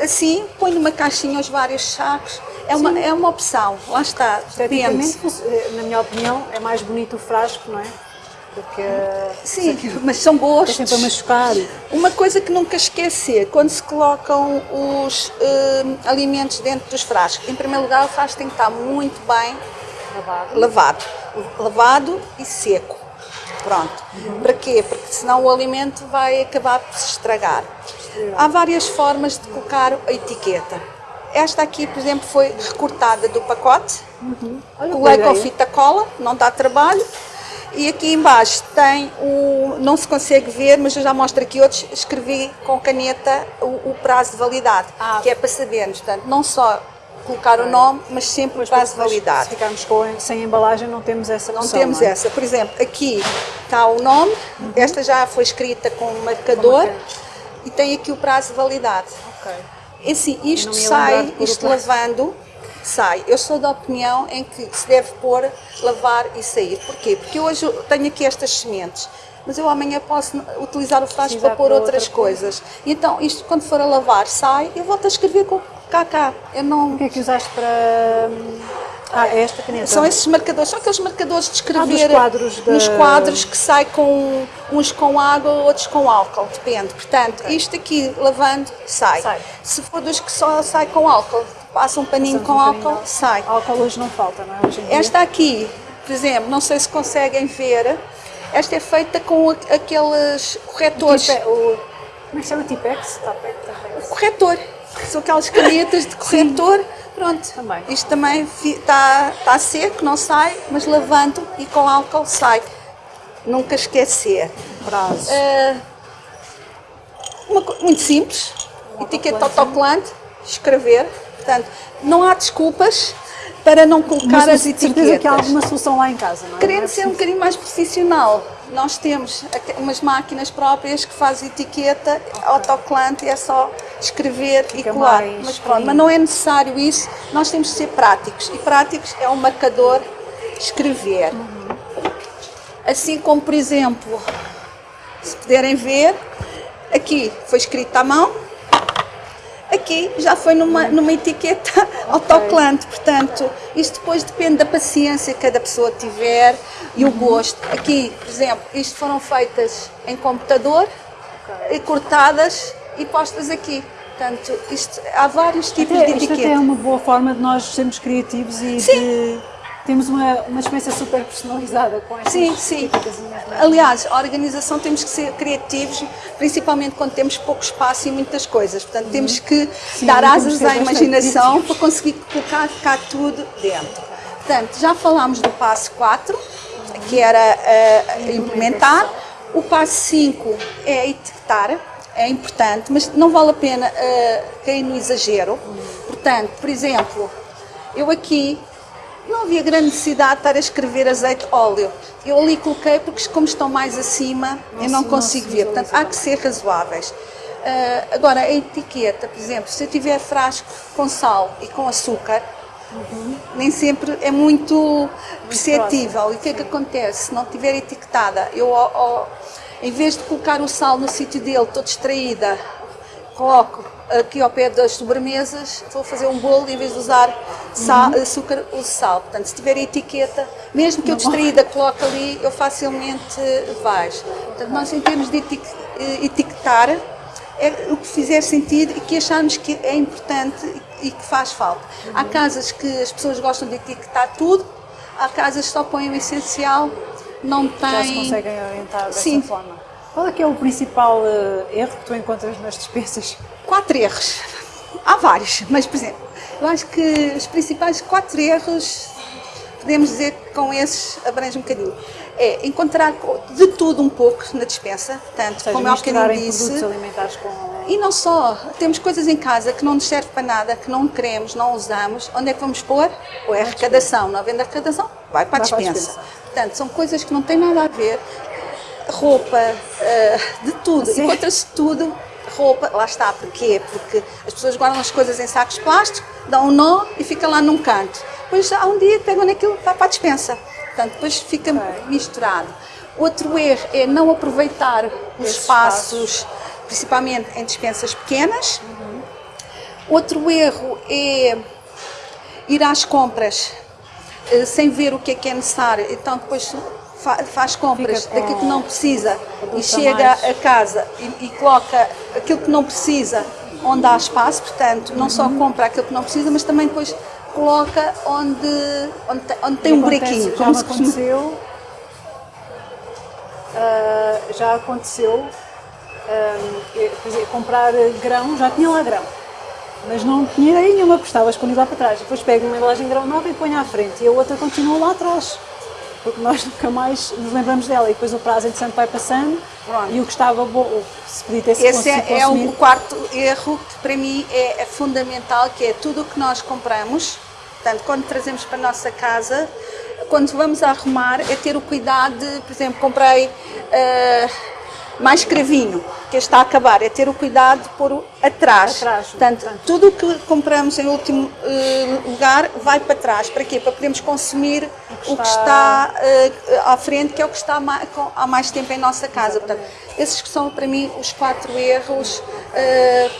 [SPEAKER 2] assim, põe numa caixinha os vários sacos. É uma, é uma opção, lá está.
[SPEAKER 1] Esteticamente, eh, na minha opinião, é mais bonito o frasco, não é? Porque
[SPEAKER 2] Sim, mas são boas.
[SPEAKER 1] é sempre a machucar.
[SPEAKER 2] Uma coisa que nunca esquecer, quando se colocam os eh, alimentos dentro dos frascos, em primeiro lugar o frasco tem que estar muito bem
[SPEAKER 1] Lavado.
[SPEAKER 2] lavado, lavado e seco. Pronto. Para quê? Porque senão o alimento vai acabar por se estragar. Há várias formas de colocar a etiqueta. Esta aqui, por exemplo, foi recortada do pacote.
[SPEAKER 1] Olha,
[SPEAKER 2] Colei
[SPEAKER 1] boa
[SPEAKER 2] com fita cola, não dá trabalho. E aqui embaixo tem o, não se consegue ver, mas eu já mostro aqui outros, escrevi com caneta o, o prazo de validade,
[SPEAKER 1] Ah.
[SPEAKER 2] que é para sabermos, portanto, não só colocar o nome, mas sempre o prazo de validade.
[SPEAKER 1] Se ficarmos com, sem embalagem, não temos essa
[SPEAKER 2] Não temos
[SPEAKER 1] é?
[SPEAKER 2] essa. Por exemplo, aqui está o nome, esta já foi escrita com um marcador
[SPEAKER 1] marcador.
[SPEAKER 2] e tem aqui o prazo de validade.
[SPEAKER 1] Ok.
[SPEAKER 2] E assim, isto
[SPEAKER 1] não
[SPEAKER 2] sai, isto lavando, sai. Eu sou da opinião em que se deve pôr, lavar e sair. Porquê? Porque hoje tenho aqui estas sementes, mas eu amanhã posso utilizar o frasco para pôr outras
[SPEAKER 1] outra coisa.
[SPEAKER 2] coisas. Então, isto quando for a lavar, sai, eu volto a escrever com KK. Eu não...
[SPEAKER 1] O que é que usaste para. Ah, é esta caneta?
[SPEAKER 2] São esses marcadores, são aqueles marcadores de escrever
[SPEAKER 1] Ah, quadros da-
[SPEAKER 2] nos quadros que sai com uns com água, outros com álcool, depende. Portanto, isto aqui lavando sai.
[SPEAKER 1] Sai.
[SPEAKER 2] Se for dos que só sai com álcool, passa um paninho
[SPEAKER 1] Passamos
[SPEAKER 2] com
[SPEAKER 1] um
[SPEAKER 2] álcool,
[SPEAKER 1] de
[SPEAKER 2] sai.
[SPEAKER 1] Álcool hoje não falta, não é? Hoje.
[SPEAKER 2] Esta aqui, por exemplo, não sei se conseguem ver, esta é feita com aqueles corretores.
[SPEAKER 1] Tipe- o, como é que chama? Tipex? Tapex? Tapex.
[SPEAKER 2] Corretor. São aquelas canetas de corretor. Pronto.
[SPEAKER 1] Também.
[SPEAKER 2] Isto também está tá seco, não sai, mas lavando e com álcool sai. Nunca esquecer.
[SPEAKER 1] Prazo.
[SPEAKER 2] Ah, uma muito simples. Etiqueta autocolante, escrever. Portanto, não há desculpas para não colocar
[SPEAKER 1] Mas
[SPEAKER 2] as
[SPEAKER 1] de certeza
[SPEAKER 2] etiquetas.
[SPEAKER 1] que há alguma solução lá em casa, não é?
[SPEAKER 2] Querendo
[SPEAKER 1] é
[SPEAKER 2] ser um bocadinho mais profissional, nós temos umas máquinas próprias que fazem etiqueta, autocolante, e é só escrever e
[SPEAKER 1] Fica
[SPEAKER 2] colar.
[SPEAKER 1] mais
[SPEAKER 2] Mas pronto, mas não é necessário isso, nós temos de ser práticos. E práticos é um marcador escrever. Assim como, por exemplo, se puderem ver, aqui foi escrito à mão, aqui já foi numa, numa etiqueta autocolante, portanto, isto depois depende da paciência que cada pessoa tiver e o gosto. Aqui, por exemplo, isto foram feitas em computador, e cortadas e postas aqui. Portanto, isto, há vários tipos
[SPEAKER 1] Até,
[SPEAKER 2] de
[SPEAKER 1] isto até é uma boa forma de nós sermos criativos e de temos uma, uma experiência super personalizada com estas
[SPEAKER 2] Sim, sim. Aliás, a organização temos que ser criativos, principalmente quando temos pouco espaço e muitas coisas. Portanto, temos que
[SPEAKER 1] Sim,
[SPEAKER 2] dar asas à imaginação para conseguir colocar cá tudo dentro. Portanto, já falámos do passo 4, que era eh, implementar. O passo 5 é etiquetar, é importante, mas não vale a pena eh, cair no exagero. Portanto, por exemplo, eu aqui não havia grande necessidade de estar a escrever azeite óleo. Eu ali coloquei porque como estão mais acima, eu não
[SPEAKER 1] se- não
[SPEAKER 2] consigo ver. Portanto, há que ser razoáveis. Ah, agora, a etiqueta, por exemplo, se eu tiver frasco com sal e com açúcar, nem sempre é muito perceptível. E o que é que acontece? Se não tiver etiquetada, eu, em vez de colocar o sal no sítio dele, estou distraída, coloco aqui ao pé das sobremesas, a fazer um bolo em vez de usar sal,
[SPEAKER 1] Uhum.
[SPEAKER 2] açúcar, uso sal. Portanto, se tiver etiqueta, mesmo que eu distraída coloque ali, eu facilmente vejo. Portanto, nós em termos de eh, etiquetar, é o que fizer sentido e que acharmos que é importante e que faz falta. Há casas que as pessoas gostam de etiquetar tudo, há casas que só põem o essencial, não
[SPEAKER 1] Já se
[SPEAKER 2] têm...
[SPEAKER 1] conseguem orientar dessa
[SPEAKER 2] Sim.
[SPEAKER 1] forma. Qual é que é o principal eh, erro que tu encontras nas despesas?
[SPEAKER 2] quatro erros. Há vários, mas por exemplo, eu acho que os principais quatro erros, podemos dizer que com esses abrange um bocadinho. É encontrar de tudo um pouco na dispensa, tanto
[SPEAKER 1] seja,
[SPEAKER 2] como eu há
[SPEAKER 1] misturar
[SPEAKER 2] bocadinho
[SPEAKER 1] produtos
[SPEAKER 2] disse.
[SPEAKER 1] alimentares com...
[SPEAKER 2] E não só, temos coisas em casa que não nos serve para nada, que não queremos, não usamos. Onde é que vamos pôr? Ou é arrecadação. Não havendo arrecadação, vai para a
[SPEAKER 1] Vai para a
[SPEAKER 2] dispensa.
[SPEAKER 1] dispensa.
[SPEAKER 2] Portanto, são coisas que não têm nada a ver. Roupa, eh, de tudo. Encontra-se tudo. Roupa, lá está, porquê? Porque as pessoas guardam as coisas em sacos de plástico, dão um nó e fica lá num canto. Depois há um dia pegam naquilo vai para a dispensa. Portanto, depois fica misturado. Outro erro é não aproveitar os espaços, principalmente em dispensas pequenas. Outro erro é ir às compras eh, sem ver o que é que é necessário. Então depois fa- faz compras daquilo que não precisa e chega
[SPEAKER 1] mais.
[SPEAKER 2] a casa e, e coloca aquilo que não precisa onde há espaço, portanto, não só compra aquilo que não precisa, mas também depois coloca onde, onde, tem- onde tem um
[SPEAKER 1] Acontece-
[SPEAKER 2] buraquinho.
[SPEAKER 1] Já aconteceu. ah, já aconteceu ah, por exemplo, comprar grão, já tinha lá grão, mas não tinha ideia nenhuma, porque estava escondido lá para trás. Depois pego uma embalagem de grão nova e ponho à frente, e a outra continua lá atrás, porque nós nunca mais nos lembramos dela. E depois o prazo, entretanto, vai passando,
[SPEAKER 2] Pronto.
[SPEAKER 1] e o que estava bom, se podia ter sido
[SPEAKER 2] Esse é, é o quarto erro que para mim é, é fundamental, que é tudo o que nós compramos, portanto, quando trazemos para a nossa casa, quando vamos a arrumar, é ter o cuidado de, por exemplo, comprei ah, mais cravinho, que está a acabar, é ter o cuidado de pôr o atrás.
[SPEAKER 1] Atrás,
[SPEAKER 2] portanto,
[SPEAKER 1] portanto.
[SPEAKER 2] tudo o que compramos em último eh, lugar vai para trás. Para quê? Para podermos consumir o que está, eh, à frente, que é o que está ma- com- há mais tempo em nossa casa. Portanto, esses que são para mim os quatro erros eh,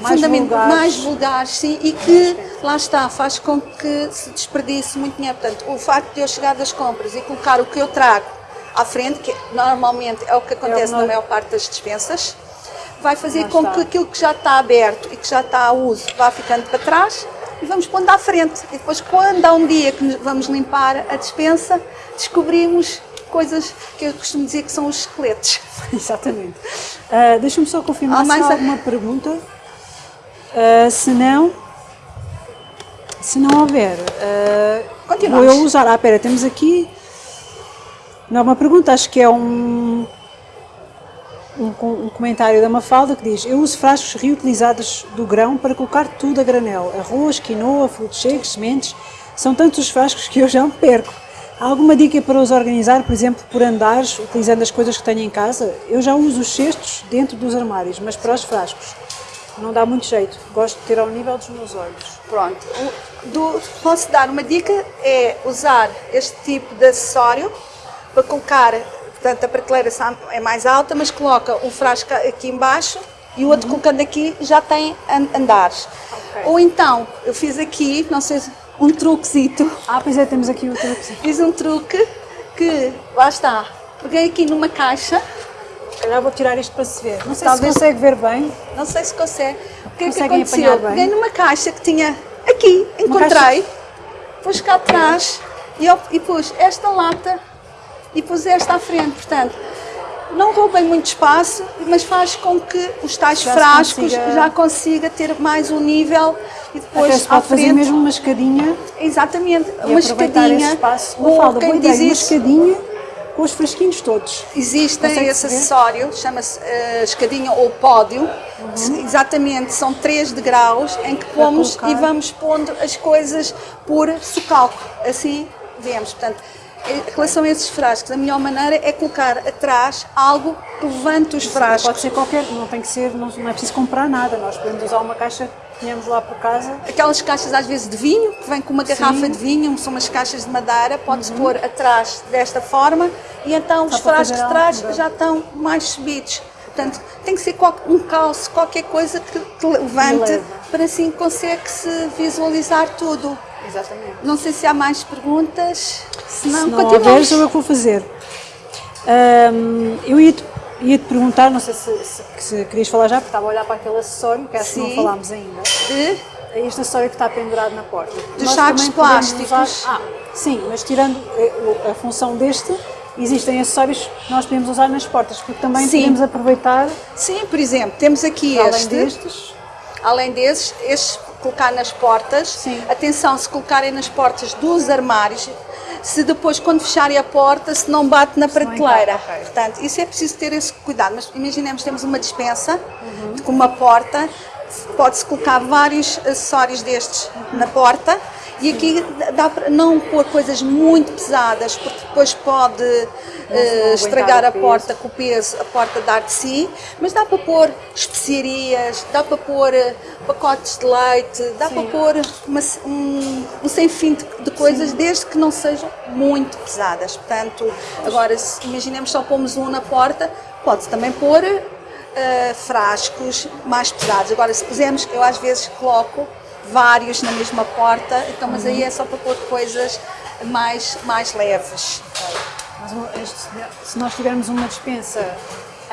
[SPEAKER 1] Mais vulgares.
[SPEAKER 2] mais vulgares, sim, e que lá está, faz com que se desperdice muito dinheiro. Portanto, o facto de eu chegar das compras e colocar o que eu trago à frente, que normalmente é o que acontece na
[SPEAKER 1] nós-
[SPEAKER 2] maior parte das dispensas, vai fazer com que aquilo que já está aberto e que já está a uso vá ficando para trás e vamos pondo à frente. E depois, quando há um dia que vamos limpar a dispensa, descobrimos coisas que eu costumo dizer que são os esqueletos.
[SPEAKER 1] Exatamente. Ah, Deixa-me só confirmar
[SPEAKER 2] Há mais
[SPEAKER 1] se há
[SPEAKER 2] a-
[SPEAKER 1] alguma pergunta. Ah, se não, se não houver,
[SPEAKER 2] Continuamos.
[SPEAKER 1] vou eu usar. Ah, espera, temos aqui. Não é uma pergunta, acho que é um, um, um comentário da Mafalda que diz: Eu uso frascos reutilizados do grão para colocar tudo a granel: arroz, quinoa, frutos secos, sementes. São tantos os frascos que eu já me perco. Há alguma dica para os organizar, por exemplo, por andares, utilizando as coisas que tenho em casa? Eu já uso os cestos dentro dos armários, mas para os frascos não dá muito jeito. Gosto de ter ao nível dos meus olhos.
[SPEAKER 2] Pronto. Do- posso dar uma dica? É usar este tipo de acessório para colocar, portanto a prateleira é mais alta, mas coloca um frasco aqui embaixo e o outro colocando aqui já tem an- andares.
[SPEAKER 1] Ok.
[SPEAKER 2] Ou então, eu fiz aqui, não sei, se- um truquezito.
[SPEAKER 1] Ah, pois é, temos aqui outra coisa.
[SPEAKER 2] Fiz um truque que, lá está, peguei aqui numa caixa,
[SPEAKER 1] calhar vou tirar isto para se ver. Não sei
[SPEAKER 2] Talvez-
[SPEAKER 1] se consegue ver bem.
[SPEAKER 2] não sei se consegue. O que é que aconteceu? Peguei numa caixa que tinha aqui, encontrei, pus cá atrás e, e pus esta lata e pus esta à frente. Portanto, não roubem muito espaço, mas faz com que os tais
[SPEAKER 1] Já
[SPEAKER 2] frascos
[SPEAKER 1] consiga-
[SPEAKER 2] já consiga ter mais um nível e depois
[SPEAKER 1] Até se
[SPEAKER 2] à
[SPEAKER 1] pode fazer
[SPEAKER 2] frente.
[SPEAKER 1] mesmo uma escadinha
[SPEAKER 2] Exatamente, uma escadinha.
[SPEAKER 1] espaço.
[SPEAKER 2] ou
[SPEAKER 1] Mafalda,
[SPEAKER 2] quem diz
[SPEAKER 1] ideia, uma
[SPEAKER 2] isso,
[SPEAKER 1] escadinha com os frasquinhos todos.
[SPEAKER 2] Existem
[SPEAKER 1] Consegue
[SPEAKER 2] esse
[SPEAKER 1] ver?
[SPEAKER 2] acessório, chama-se eh, escadinha ou pódio. Exatamente, são três degraus em que pomos e vamos pondo as coisas por socalco. Assim vemos. Portanto, em relação a esses frascos, a melhor maneira é colocar atrás algo que levante os frascos.
[SPEAKER 1] Pode ser qualquer, não tem que ser, não, não é preciso comprar nada. Nós podemos usar uma caixa que tínhamos lá por casa.
[SPEAKER 2] Aquelas caixas às vezes de vinho, que vem com uma garrafa
[SPEAKER 1] Sim. Uhum.
[SPEAKER 2] de vinho, são umas caixas de madeira, pode-se pôr atrás desta forma e então os
[SPEAKER 1] Só para
[SPEAKER 2] frascos de trás já estão mais subidos. Portanto, tem que ser um calço, qualquer coisa que, que levante,
[SPEAKER 1] leva.
[SPEAKER 2] para assim consegue-se visualizar tudo.
[SPEAKER 1] Exatamente.
[SPEAKER 2] Não sei se há mais perguntas, se não,
[SPEAKER 1] Se não houver, sou eu que vou fazer. Ahm, eu ia-te ia -te perguntar, não sei se, se, se querias falar já, porque estava a olhar para aquele acessório, que acho que não falámos ainda.
[SPEAKER 2] De-
[SPEAKER 1] Este acessório que está pendurado na porta.
[SPEAKER 2] Dos
[SPEAKER 1] Nós
[SPEAKER 2] sacos plásticos.
[SPEAKER 1] usar- ah, sim, mas tirando eh, o- a função deste, existem acessórios que nós podemos usar nas portas, porque também
[SPEAKER 2] Sim.
[SPEAKER 1] podemos aproveitar,
[SPEAKER 2] Sim, por exemplo, temos aqui
[SPEAKER 1] além
[SPEAKER 2] este.
[SPEAKER 1] destes,
[SPEAKER 2] Além desses, estes colocar nas portas.
[SPEAKER 1] Sim.
[SPEAKER 2] Atenção, se colocarem nas portas dos armários, se depois, quando fecharem a porta, se não bate na prateleira.
[SPEAKER 1] encaixa, ok.
[SPEAKER 2] Portanto, isso é preciso ter esse cuidado. Mas imaginemos, temos uma dispensa
[SPEAKER 1] Uhum.
[SPEAKER 2] com uma porta, pode-se colocar vários acessórios destes na porta. E aqui dá para não pôr coisas muito pesadas, porque depois pode
[SPEAKER 1] aguentar
[SPEAKER 2] estragar a porta com o peso, a porta dar de si, mas dá para pôr especiarias, dá para pôr eh, pacotes de leite, dá
[SPEAKER 1] Sim.
[SPEAKER 2] para pôr uma- um, um sem fim de, de coisas, desde que não sejam muito pesadas. Portanto, agora, se imaginemos só pomos um na porta, pode-se também pôr uh, frascos mais pesados. Agora, se pusermos, eu às vezes coloco vários na mesma porta, então, mas aí é só para pôr coisas mais, mais leves.
[SPEAKER 1] Mas se nós tivermos uma dispensa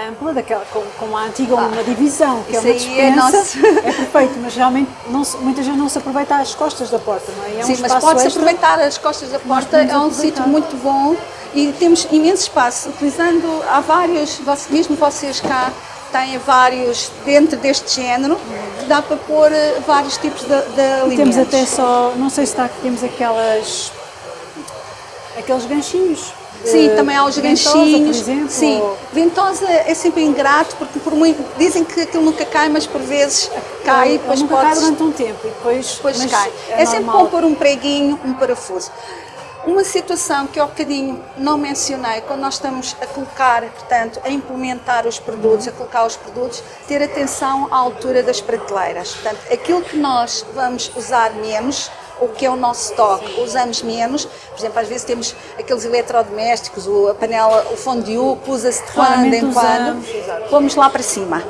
[SPEAKER 1] ampla, daquela, como, como a antiga ah, uma divisão, que é uma dispensa, é, é, perfeito, mas realmente não vezes não se aproveita as costas da porta, não é? é
[SPEAKER 2] Sim, um mas pode-se aproveitar as costas da porta, é um sítio muito bom e temos imenso espaço, utilizando, há vários, mesmo vocês cá, têm vários dentro deste género, dá para pôr eh, vários tipos de, de alimentos.
[SPEAKER 1] Temos até só, não sei se está aqui, temos aquelas, aqueles ganchinhos
[SPEAKER 2] Sim, também há os ventosa, ganchinhos. Sim, ventosa é sempre ingrato porque por muito, dizem que aquilo nunca cai, mas por vezes cai
[SPEAKER 1] e depois
[SPEAKER 2] nunca
[SPEAKER 1] cai durante um tempo e depois,
[SPEAKER 2] depois cai. É, é sempre bom pôr um preguinho, um parafuso. Uma situação que eu bocadinho não mencionei, quando nós estamos a colocar, portanto, a implementar os produtos, a colocar os produtos, ter atenção à altura das prateleiras. Portanto, aquilo que nós vamos usar menos, o que é o nosso stock, usamos menos. Por exemplo, às vezes temos aqueles eletrodomésticos, a panela, o fondue, usa-se de quando em quando, vamos lá para cima.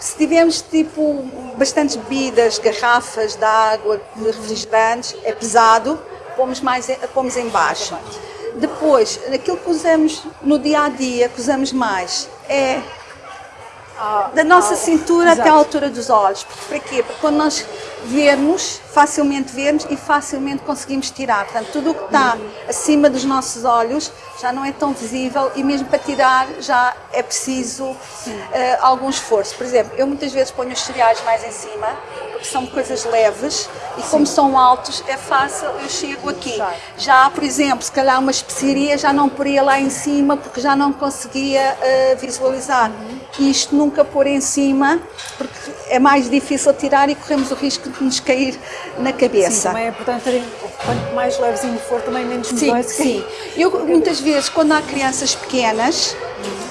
[SPEAKER 2] Se tivermos tipo bastantes bebidas, garrafas de água, refrigerantes, é pesado, pomos, mais, pomos em baixo. Depois, aquilo que usamos no dia a dia, que usamos mais, é da nossa ah, cintura exato. até a altura dos olhos. Para quê? Porque quando nós vermos, facilmente vermos e facilmente conseguimos tirar. Portanto, tudo o que está acima dos nossos olhos já não é tão visível e mesmo para tirar já é preciso uh, algum esforço. Por exemplo, eu muitas vezes ponho os cereais mais em cima, porque são coisas leves e Sim. como são altos é fácil, eu chego aqui. Já, por exemplo, se calhar uma especiaria já não poria lá em cima porque já não conseguia uh, visualizar. Uhum. Isto nunca pôr em cima porque é mais difícil tirar e corremos o risco de nos cair na cabeça. Sim,
[SPEAKER 1] também é importante terem, quanto mais levezinho for, também menos
[SPEAKER 2] Sim, sim. Eu muitas vezes, quando há crianças pequenas,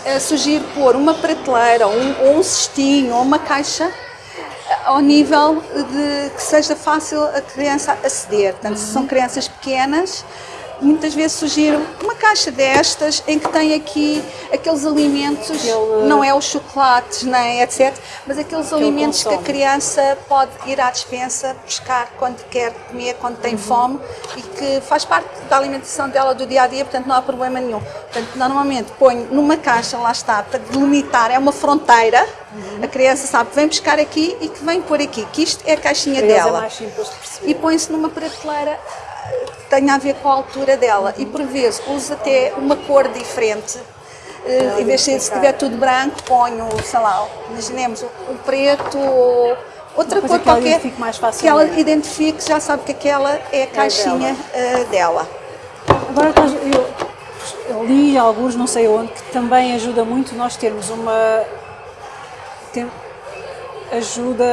[SPEAKER 2] uhum. uh, sugiro pôr uma prateleira, um, ou um cestinho, ou uma caixa ao nível de que seja fácil a criança aceder. Portanto, se são crianças pequenas, muitas vezes sugiro uma caixa destas em que tem aqui aqueles alimentos, Aquele... não é os chocolates, nem etc, mas aqueles que alimentos que a criança pode ir à dispensa buscar quando quer comer, quando tem uhum. fome e que faz parte da alimentação dela do dia a dia, portanto não há problema nenhum. Portanto, normalmente ponho numa caixa, lá está, para delimitar, é uma fronteira, uhum. a criança sabe que vem buscar aqui e que vem pôr aqui, que isto é a caixinha
[SPEAKER 1] é
[SPEAKER 2] dela.
[SPEAKER 1] É
[SPEAKER 2] e põe-se numa prateleira tem a ver com a altura dela e por vezes uso até uma cor diferente. Uh, em vez de se tiver tudo branco, ponho, sei lá, imaginemos um preto ou outra cor que qualquer que ela identifique, já sabe que aquela é a caixinha é dela.
[SPEAKER 1] Uh, dela. Agora eu, eu li alguns, não sei onde, que também ajuda muito nós termos uma. Tem, ajuda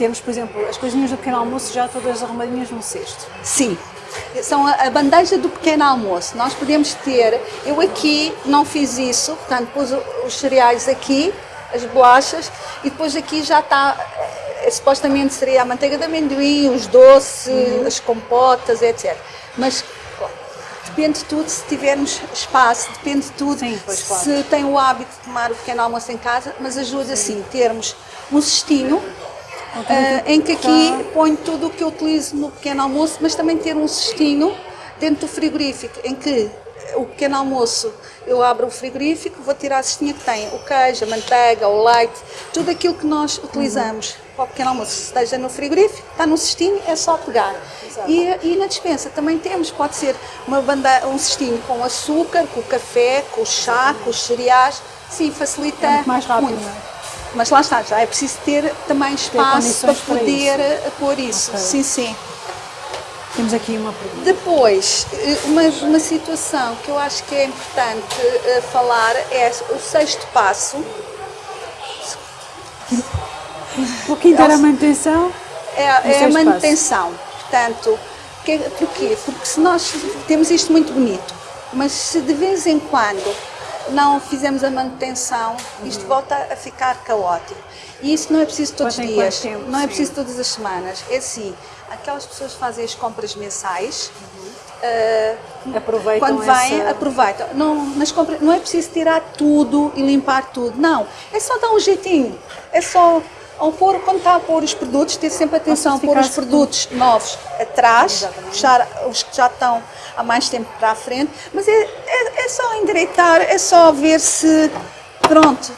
[SPEAKER 1] termos, por exemplo, as coisinhas do pequeno almoço já todas arrumadinhas num cesto.
[SPEAKER 2] Sim, são a, bandeja do pequeno almoço. Nós podemos ter, eu aqui não fiz isso, portanto pus os cereais aqui, as bolachas, e depois aqui já está, é, supostamente seria a manteiga de amendoim, os doces, uhum. as compotas, etc. Mas depende de tudo se tivermos espaço, depende de tudo
[SPEAKER 1] Sim,
[SPEAKER 2] se
[SPEAKER 1] claro.
[SPEAKER 2] tem o hábito de tomar o pequeno almoço em casa, mas ajuda sim, sim termos um cestinho uh, em que aqui ponho tudo o que eu utilizo no pequeno almoço, mas também ter um cestinho dentro do frigorífico, em que o pequeno almoço eu abro o frigorífico, vou tirar a cestinha que tem o queijo, a manteiga, o leite, tudo aquilo que nós utilizamos uhum. para o pequeno almoço, se esteja no frigorífico, está no cestinho, é só pegar. E, e, na dispensa também temos, pode ser uma banda, um cestinho com açúcar, com café, com chá, com os cereais, sim, facilita é
[SPEAKER 1] muito. Mais rápido,
[SPEAKER 2] muito. É? Mas lá está, já é preciso ter também espaço para poder para isso. pôr isso. Okay. Sim, sim.
[SPEAKER 1] Temos aqui uma pergunta.
[SPEAKER 2] Depois, eh, uma, uma situação que eu acho que é importante uh, falar é o sexto passo.
[SPEAKER 1] O quinto era a manutenção?
[SPEAKER 2] É, é a manutenção. Passo. Portanto, que, porquê? Porque se nós temos isto muito bonito, mas se de vez em quando não fizemos a manutenção, isto volta a ficar caótico. E isso não é preciso todos os dias, não é preciso todas as semanas. É assim, aquelas pessoas que fazem as compras mensais, uh,
[SPEAKER 1] aproveitam
[SPEAKER 2] quando vêm,
[SPEAKER 1] essa...
[SPEAKER 2] aproveitam. Não, nas compras, não é preciso tirar tudo e limpar tudo, não. É só dar um jeitinho. É só ao pôr, quando está a pôr os produtos, ter sempre atenção, pôr os produtos tudo. novos atrás, puxar os que já estão há mais tempo para a frente, mas é, é, é só endireitar, é só ver se, pronto,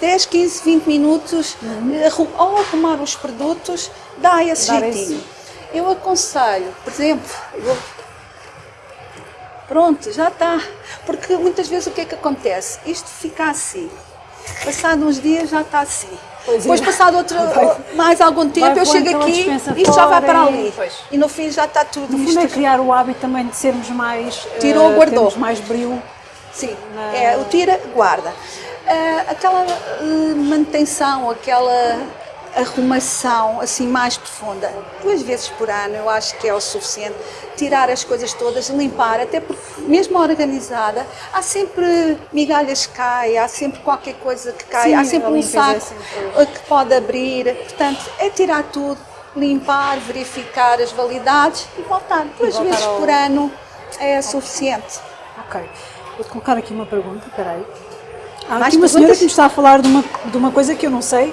[SPEAKER 2] 10, 15, 20 minutos, uhum. ao arrumar os produtos, dá esse Dar jeitinho. Esse... Eu aconselho, por exemplo, eu... pronto, já está, porque muitas vezes o que é que acontece? Isto fica assim, passado uns dias já está assim. Pois Depois, é. passado outro, vai, mais algum tempo, eu chego aqui e isto já vai para ali. E, e no fim já está tudo.
[SPEAKER 1] No fundo é criar o hábito também de sermos mais.
[SPEAKER 2] Tirou, uh, guardou.
[SPEAKER 1] mais brilho.
[SPEAKER 2] Sim, na... é, o tira, guarda. Uh, aquela uh, manutenção, aquela arrumação assim mais profunda, duas vezes por ano eu acho que é o suficiente. Tirar as coisas todas, limpar, até porque mesmo organizada, há sempre migalhas que caem, há sempre qualquer coisa que cai, Sim, há sempre um é saco sempre... que pode abrir. Portanto, é tirar tudo, limpar, verificar as validades e voltar. Duas voltar vezes ao... por ano é suficiente.
[SPEAKER 1] Ok. Vou colocar aqui uma pergunta, peraí. Há aqui uma perguntas? senhora que me está a falar de uma, de uma coisa que eu não sei,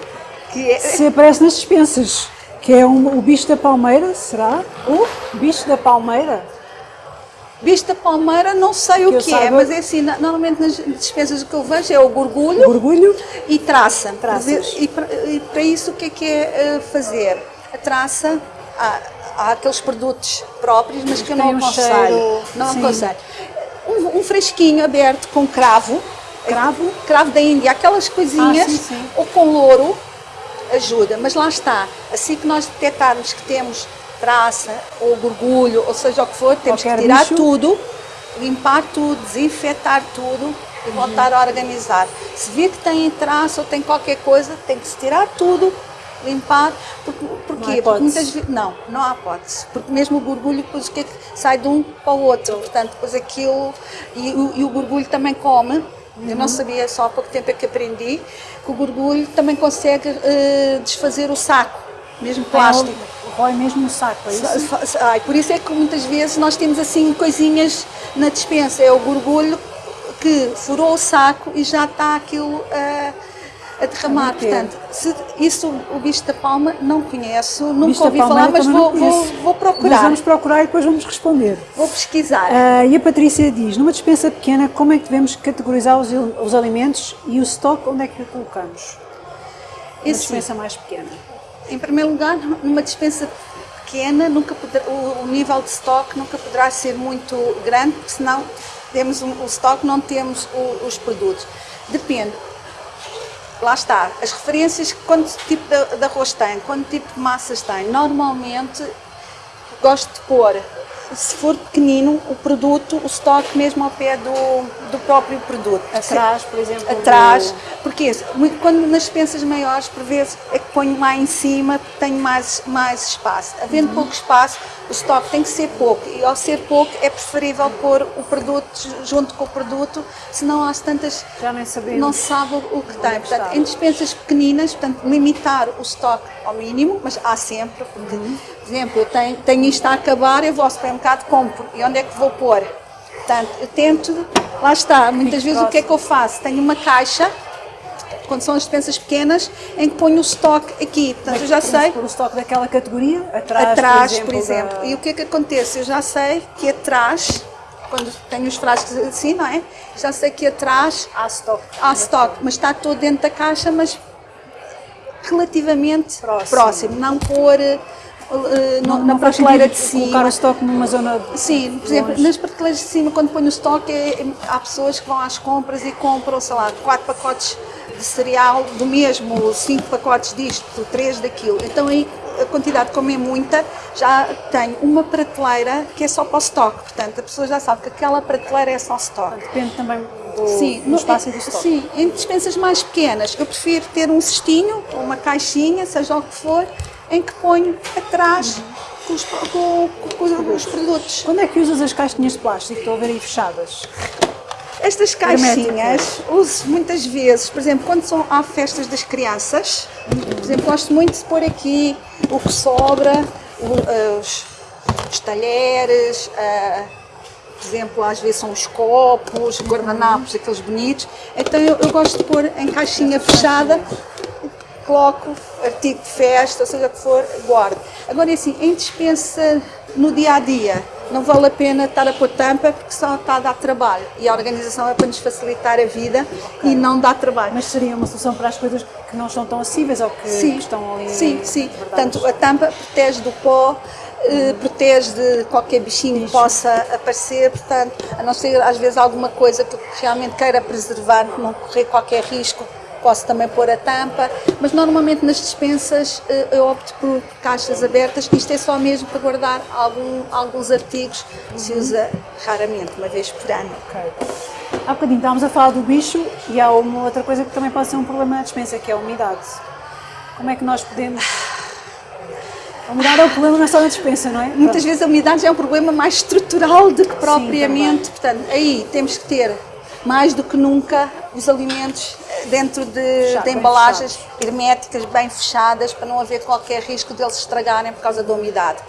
[SPEAKER 1] que é... se aparece nas dispensas, que é um, o bicho da palmeira, será? O bicho da palmeira?
[SPEAKER 2] Bicho da palmeira, não sei que o que é, mas é assim, normalmente nas dispensas o que eu vejo é o gorgulho,
[SPEAKER 1] gorgulho
[SPEAKER 2] e traça. Traças. E para, e para isso o que é que é eh, fazer? A traça, há, há aqueles produtos próprios, mas que eu não aconselho. Não aconselho. Um, um fresquinho aberto com cravo,
[SPEAKER 1] cravo,
[SPEAKER 2] cravo da Índia, aquelas coisinhas, ah, sim, sim. ou com louro, ajuda, mas lá está, assim que nós detectarmos que temos traça ou gorgulho, ou seja o que for, temos Qualquer que tirar bicho. tudo, limpar tudo, desinfetar tudo e voltar uhum. a organizar. Se vir que tem traça ou tem qualquer coisa, tem que se tirar tudo, limpar, porque, porquê? Porque muitas vezes, não, não há hipótese, porque mesmo o gorgulho depois o é que sai de um para o outro, portanto depois aquilo, e, e o gorgulho também come, Uhum. Eu não sabia, só há pouco tempo é que aprendi, que o gorgulho também consegue uh, desfazer o saco, mesmo plástico.
[SPEAKER 1] Rói mesmo o saco, é isso?
[SPEAKER 2] Ai, por isso é que muitas vezes nós temos assim coisinhas na dispensa, é o gorgulho que furou o saco e já está aquilo... Uh, a derramar. Portanto, se isso o bicho da palma não conheço, nunca bicho ouvi falar, mas vou, vou, vou, procurar. Mas
[SPEAKER 1] vamos procurar e depois vamos responder.
[SPEAKER 2] Vou pesquisar.
[SPEAKER 1] Uh, e a Patrícia diz, numa dispensa pequena, como é que devemos categorizar os, os alimentos e o estoque, onde é que o colocamos? Uma Esse, dispensa mais pequena.
[SPEAKER 2] Em primeiro lugar, numa dispensa pequena, nunca poder, o, o, nível de estoque nunca poderá ser muito grande, porque senão temos um, o estoque, não temos o, os produtos. Depende lá está, as referências, quanto tipo de, de arroz tem, quanto tipo de massas tem. Normalmente gosto de pôr se for pequenino, o produto, o estoque mesmo ao pé do, do próprio produto.
[SPEAKER 1] Atrás, por exemplo?
[SPEAKER 2] Atrás, do... porque quando nas dispensas maiores, por vezes, é que ponho lá em cima, tenho mais, mais espaço. Havendo uhum. pouco espaço, o estoque tem que ser pouco, e ao ser pouco é preferível pôr o produto junto com o produto, senão às tantas
[SPEAKER 1] Já nem sabemos.
[SPEAKER 2] não sabe o que tem. Portanto, em dispensas pequeninas, portanto, limitar o estoque ao mínimo, mas há sempre, porque, uhum. por exemplo, eu tenho, tenho isto a acabar, eu vou ao supermercado, compro, e onde é que vou pôr? Portanto, eu tento, lá está, muitas vezes o que é que eu faço? Tenho uma caixa, quando são as dispensas pequenas, em que ponho o estoque aqui. Portanto, eu já sei.
[SPEAKER 1] o estoque daquela categoria? Atrás,
[SPEAKER 2] atrás por, exemplo, por exemplo. Da... E o que é que acontece? Eu já sei que atrás, quando tenho os frascos assim, não é? Já sei que atrás
[SPEAKER 1] há estoque.
[SPEAKER 2] Há estoque, mas está todo dentro da caixa, mas relativamente próximo, próximo não pôr não, na prateleira de cima.
[SPEAKER 1] Colocar o estoque numa zona.
[SPEAKER 2] Sim, por exemplo, nas prateleiras de cima, quando ponho o estoque, é, há pessoas que vão às compras e compram, sei lá, quatro pacotes de cereal do mesmo, cinco pacotes disto, três daquilo. Então aí a quantidade, como é muita, já tem uma prateleira que é só para o estoque. Portanto, a pessoa já sabe que aquela prateleira é só estoque.
[SPEAKER 1] Depende também do, sim, do espaço e do estoque.
[SPEAKER 2] Sim, em dispensas mais pequenas, eu prefiro ter um cestinho, uma caixinha, seja o que for, em que ponho atrás com, os, com, com, com os produtos.
[SPEAKER 1] Quando é que usas as caixinhas de plástico? Estou a ver aí fechadas.
[SPEAKER 2] Estas caixinhas uso muitas vezes, por exemplo, quando são, há festas das crianças, por exemplo, gosto muito de pôr aqui o que sobra, os, os talheres, uh, por exemplo, às vezes são os copos, guardanapos, aqueles bonitos. Então eu, eu gosto de pôr em caixinha fechada, coloco artigo de festa, seja o que for, guardo. Agora, assim, em dispensa no dia a dia, não vale a pena estar a pôr tampa porque só está a dar trabalho. E a organização é para nos facilitar a vida okay. e não dá trabalho.
[SPEAKER 1] Mas seria uma solução para as coisas que não estão tão acessíveis ou que,
[SPEAKER 2] sim,
[SPEAKER 1] estão ali?
[SPEAKER 2] Sim, sim. Portanto, a tampa protege do pó, eh, protege de qualquer bichinho que possa aparecer, portanto, a não ser às vezes alguma coisa que realmente queira preservar, não correr qualquer risco, posso também pôr a tampa, mas normalmente nas dispensas eh, eu opto por caixas abertas, isto é só mesmo para guardar algum, alguns artigos que se usa raramente, uma vez por ano.
[SPEAKER 1] Okay. Há bocadinho estávamos a falar do bicho e há uma outra coisa que também pode ser um problema na dispensa, que é a umidade. Como é que nós podemos... A umidade é o problema, não é só na dispensa, não é?
[SPEAKER 2] Muitas vezes a umidade já é um problema mais estrutural do que propriamente, Sim, portanto, aí temos que ter mais do que nunca os alimentos dentro de, de embalagens herméticas bem fechadas para não haver qualquer risco deles estragarem por causa da umidade.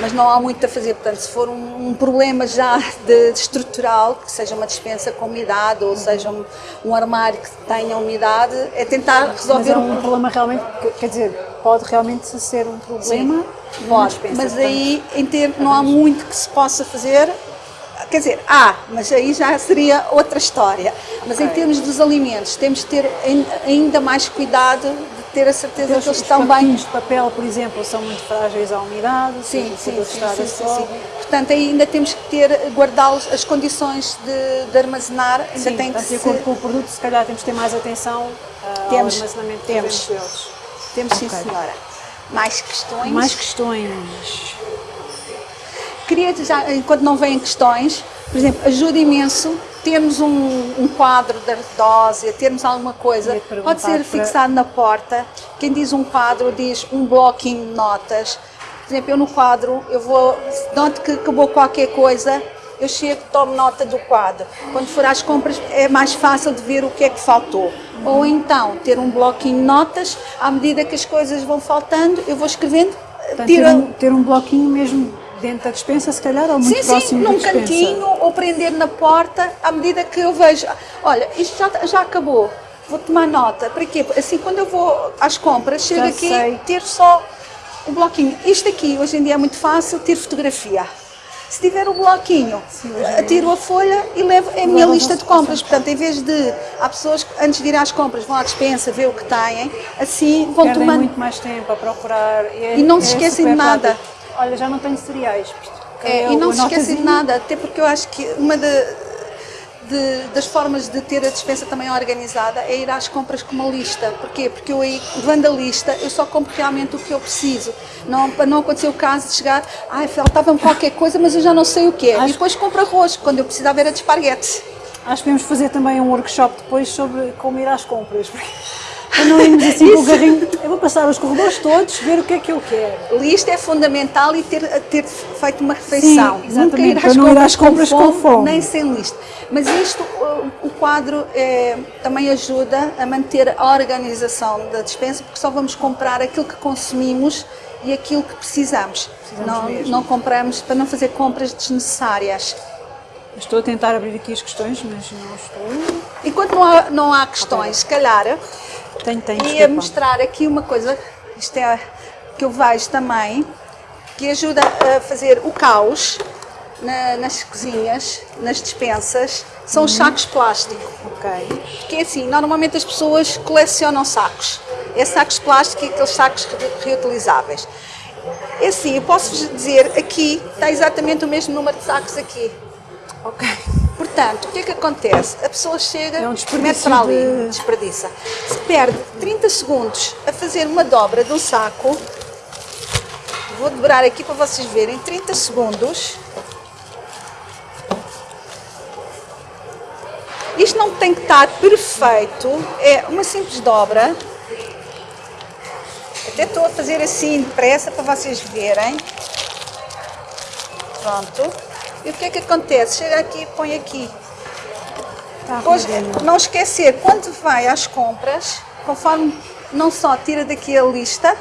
[SPEAKER 2] Mas não há muito a fazer, portanto, se for um, um problema já de, de, estrutural, que seja uma dispensa com umidade ou uhum. seja um, um, armário que tenha umidade, é tentar resolver...
[SPEAKER 1] Mas é um problema realmente, quer dizer, pode realmente ser um problema?
[SPEAKER 2] Sim, pode, mas aí em ter, não há muito que se possa fazer, Quer dizer, há, mas aí já seria outra história. Mas okay. em termos dos alimentos, temos de ter ainda mais cuidado de ter a certeza que eles estão bem.
[SPEAKER 1] Os de papel, por exemplo, são muito frágeis à umidade,
[SPEAKER 2] sim, sim, sim, sim, sim. Portanto, ainda temos que ter, guardá-los, as condições de, de armazenar, ainda
[SPEAKER 1] sim,
[SPEAKER 2] tem que
[SPEAKER 1] ser... com o produto, se calhar temos que ter mais atenção uh, temos, ao armazenamento
[SPEAKER 2] temos,
[SPEAKER 1] deles.
[SPEAKER 2] Temos, sim, okay. senhora. Mais questões?
[SPEAKER 1] Mais questões.
[SPEAKER 2] Queria já, enquanto não vêm questões, por exemplo, ajuda imenso termos um, um quadro da dose, termos alguma coisa, pode ser fixado na porta. Quem diz um quadro diz um bloquinho de notas. Por exemplo, eu no quadro, eu vou, noto que acabou qualquer coisa, eu chego, tomo nota do quadro. Quando for às compras é mais fácil de ver o que é que faltou. Ou então, ter um bloquinho de notas, à medida que as coisas vão faltando, eu vou escrevendo.
[SPEAKER 1] Portanto, ter, um, ter um bloquinho mesmo dentro da dispensa, se calhar, ou muito sim, próximo
[SPEAKER 2] sim, num cantinho, ou prender na porta, à medida que eu vejo, olha, isto já, já acabou, vou tomar nota. Para quê? Assim, quando eu vou às compras, chego já aqui, sei. ter só o bloquinho. Isto aqui, hoje em dia é muito fácil, ter fotografia. Se tiver o bloquinho, tiro a folha e levo é a minha lista de compras. Portanto, em vez de. Há pessoas que antes de ir às compras vão à dispensa, ver o que têm, assim vão
[SPEAKER 1] Perdem
[SPEAKER 2] tomando.
[SPEAKER 1] muito mais tempo a procurar.
[SPEAKER 2] E, é, e não se é esquecem de nada.
[SPEAKER 1] Prático olha, já não tenho cereais.
[SPEAKER 2] É, e não se esquecem de nada, até porque eu acho que uma de, de, das formas de ter a dispensa também organizada é ir às compras com uma lista. Porquê? Porque eu aí, levando a lista, eu só compro realmente o que eu preciso. Não, para não acontecer o caso de chegar, ai, faltava-me qualquer coisa, mas eu já não sei o que é. Acho... E depois compro arroz, quando eu precisava era de esparguete.
[SPEAKER 1] Acho que podemos fazer também um workshop depois sobre como ir às compras. Para não irmos assim com o carrinho, eu vou passar os corredores todos, ver o que é que eu quero.
[SPEAKER 2] Lista é fundamental e ter, ter feito uma refeição.
[SPEAKER 1] Sim, exatamente, para não ir às compras com fome, com fome.
[SPEAKER 2] Nem sem lista. Mas isto, o, quadro é, também ajuda a manter a organização da dispensa, porque só vamos comprar aquilo que consumimos e aquilo que precisamos. precisamos não, não compramos para não fazer compras desnecessárias.
[SPEAKER 1] Estou a tentar abrir aqui as questões, mas não estou.
[SPEAKER 2] Enquanto não há, não há questões, se calhar
[SPEAKER 1] tem, tem,
[SPEAKER 2] Ia mostrar aqui uma coisa, isto é que eu vejo também, que ajuda a fazer o caos na, nas cozinhas, nas dispensas, são os uhum. sacos plásticos.
[SPEAKER 1] Ok.
[SPEAKER 2] Porque é assim, normalmente as pessoas colecionam sacos. É sacos plásticos e aqueles sacos reutilizáveis. É assim, eu posso vos dizer, aqui está exatamente o mesmo número de sacos aqui.
[SPEAKER 1] Ok.
[SPEAKER 2] Portanto, o que é que acontece? A pessoa chega, é um mete para ali, de... desperdiça. Se perde 30 segundos a fazer uma dobra de um saco, vou dobrar aqui para vocês verem, 30 segundos. Isto não tem que estar perfeito, é uma simples dobra. Até estou a fazer assim depressa para vocês verem. Pronto. E o que é que acontece? Chega aqui e põe aqui. Tá Depois, não esquecer, quando vai às compras, conforme não só tira daqui a lista,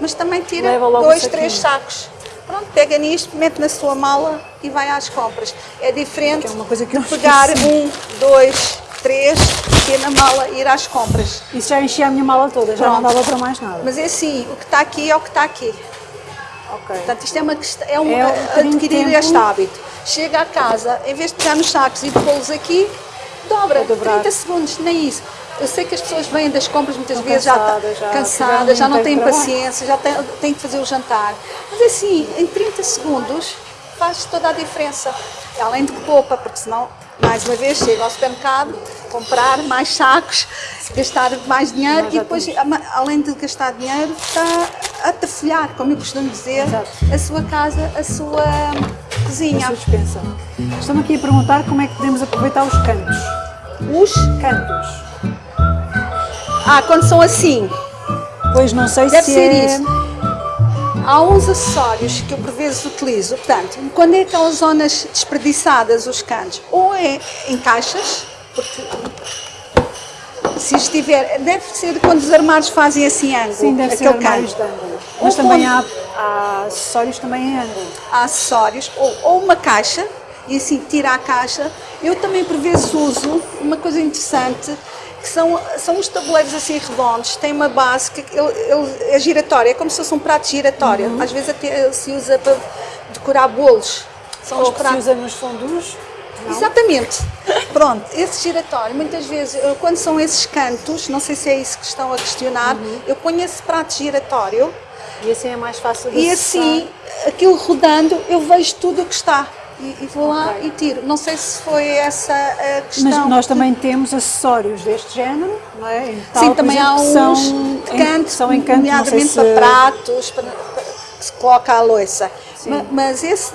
[SPEAKER 2] mas também tira dois, três sacos. Pronto, pega nisto, mete na sua mala e vai às compras. É diferente
[SPEAKER 1] é uma coisa que eu
[SPEAKER 2] de pegar
[SPEAKER 1] esqueci.
[SPEAKER 2] um, dois, três, ter na mala e ir às compras.
[SPEAKER 1] Isso já enchia a minha mala toda, já não
[SPEAKER 2] Pronto.
[SPEAKER 1] dava para mais nada.
[SPEAKER 2] Mas é assim, o que está aqui é o que está aqui.
[SPEAKER 1] Ok.
[SPEAKER 2] Portanto, isto é, uma, é um,
[SPEAKER 1] É um de
[SPEAKER 2] adquirir
[SPEAKER 1] tempo.
[SPEAKER 2] este hábito. Chega a casa, em vez de pegar nos sacos e pô-los aqui, dobra,
[SPEAKER 1] É dobrar.
[SPEAKER 2] 30 segundos, nem isso. Eu sei que as pessoas vêm das compras muitas
[SPEAKER 1] Estão
[SPEAKER 2] vezes já tá-
[SPEAKER 1] cansadas, já
[SPEAKER 2] cansadas, já não têm paciência, já têm, têm que fazer o jantar. Mas assim, em 30 segundos faz toda a diferença. Além de que poupa, porque senão, mais uma vez, chega ao supermercado, comprar mais sacos, gastar mais dinheiro e depois, além de gastar dinheiro, está a tafolhar, como eu costumo dizer,
[SPEAKER 1] Exato.
[SPEAKER 2] a sua casa, a sua
[SPEAKER 1] A
[SPEAKER 2] cozinha.
[SPEAKER 1] sua dispensa. Estão aqui a perguntar como é que podemos aproveitar os cantos.
[SPEAKER 2] Os.
[SPEAKER 1] Cantos.
[SPEAKER 2] Ah, quando são assim,
[SPEAKER 1] Pois não sei
[SPEAKER 2] deve
[SPEAKER 1] se
[SPEAKER 2] ser
[SPEAKER 1] é...
[SPEAKER 2] isso. Há uns acessórios que eu por vezes utilizo. Portanto, quando é aquelas zonas desperdiçadas, os cantos, ou é em caixas, porque se estiver, deve ser quando os armários fazem assim ângulo,
[SPEAKER 1] Sim, deve ser
[SPEAKER 2] aquele
[SPEAKER 1] armários
[SPEAKER 2] canto.
[SPEAKER 1] de ângulo. Mas
[SPEAKER 2] Ou
[SPEAKER 1] também há, há acessórios também em ângulo.
[SPEAKER 2] há acessórios ou, ou uma caixa e assim tira a caixa. Eu também por vezes uso uma coisa interessante que são, são os tabuleiros assim redondos, tem uma base que ele, ele é giratório, é como se fosse um prato giratório.
[SPEAKER 1] Uhum.
[SPEAKER 2] Às vezes até se usa para decorar bolos. São os
[SPEAKER 1] Ou que se
[SPEAKER 2] pratos.
[SPEAKER 1] usa nos fundos. Não?
[SPEAKER 2] Exatamente. Pronto, esse giratório, muitas vezes, quando são esses cantos, não sei se é isso que estão a questionar,
[SPEAKER 1] Uhum.
[SPEAKER 2] eu ponho esse prato giratório
[SPEAKER 1] E assim é mais fácil de
[SPEAKER 2] e
[SPEAKER 1] acessar.
[SPEAKER 2] assim, aquilo rodando, eu vejo tudo o que está. E, e vou lá
[SPEAKER 1] Ok.
[SPEAKER 2] e tiro. Não sei se foi essa a questão.
[SPEAKER 1] Mas nós
[SPEAKER 2] que-
[SPEAKER 1] também temos acessórios deste género, não é? Tal,
[SPEAKER 2] Sim, também há
[SPEAKER 1] exemplo, que
[SPEAKER 2] uns
[SPEAKER 1] são
[SPEAKER 2] de
[SPEAKER 1] em-
[SPEAKER 2] canto,
[SPEAKER 1] são em canto,
[SPEAKER 2] nomeadamente
[SPEAKER 1] se...
[SPEAKER 2] para pratos, para, para- que se coloca a louça.
[SPEAKER 1] Sim.
[SPEAKER 2] Ma- Mas, esse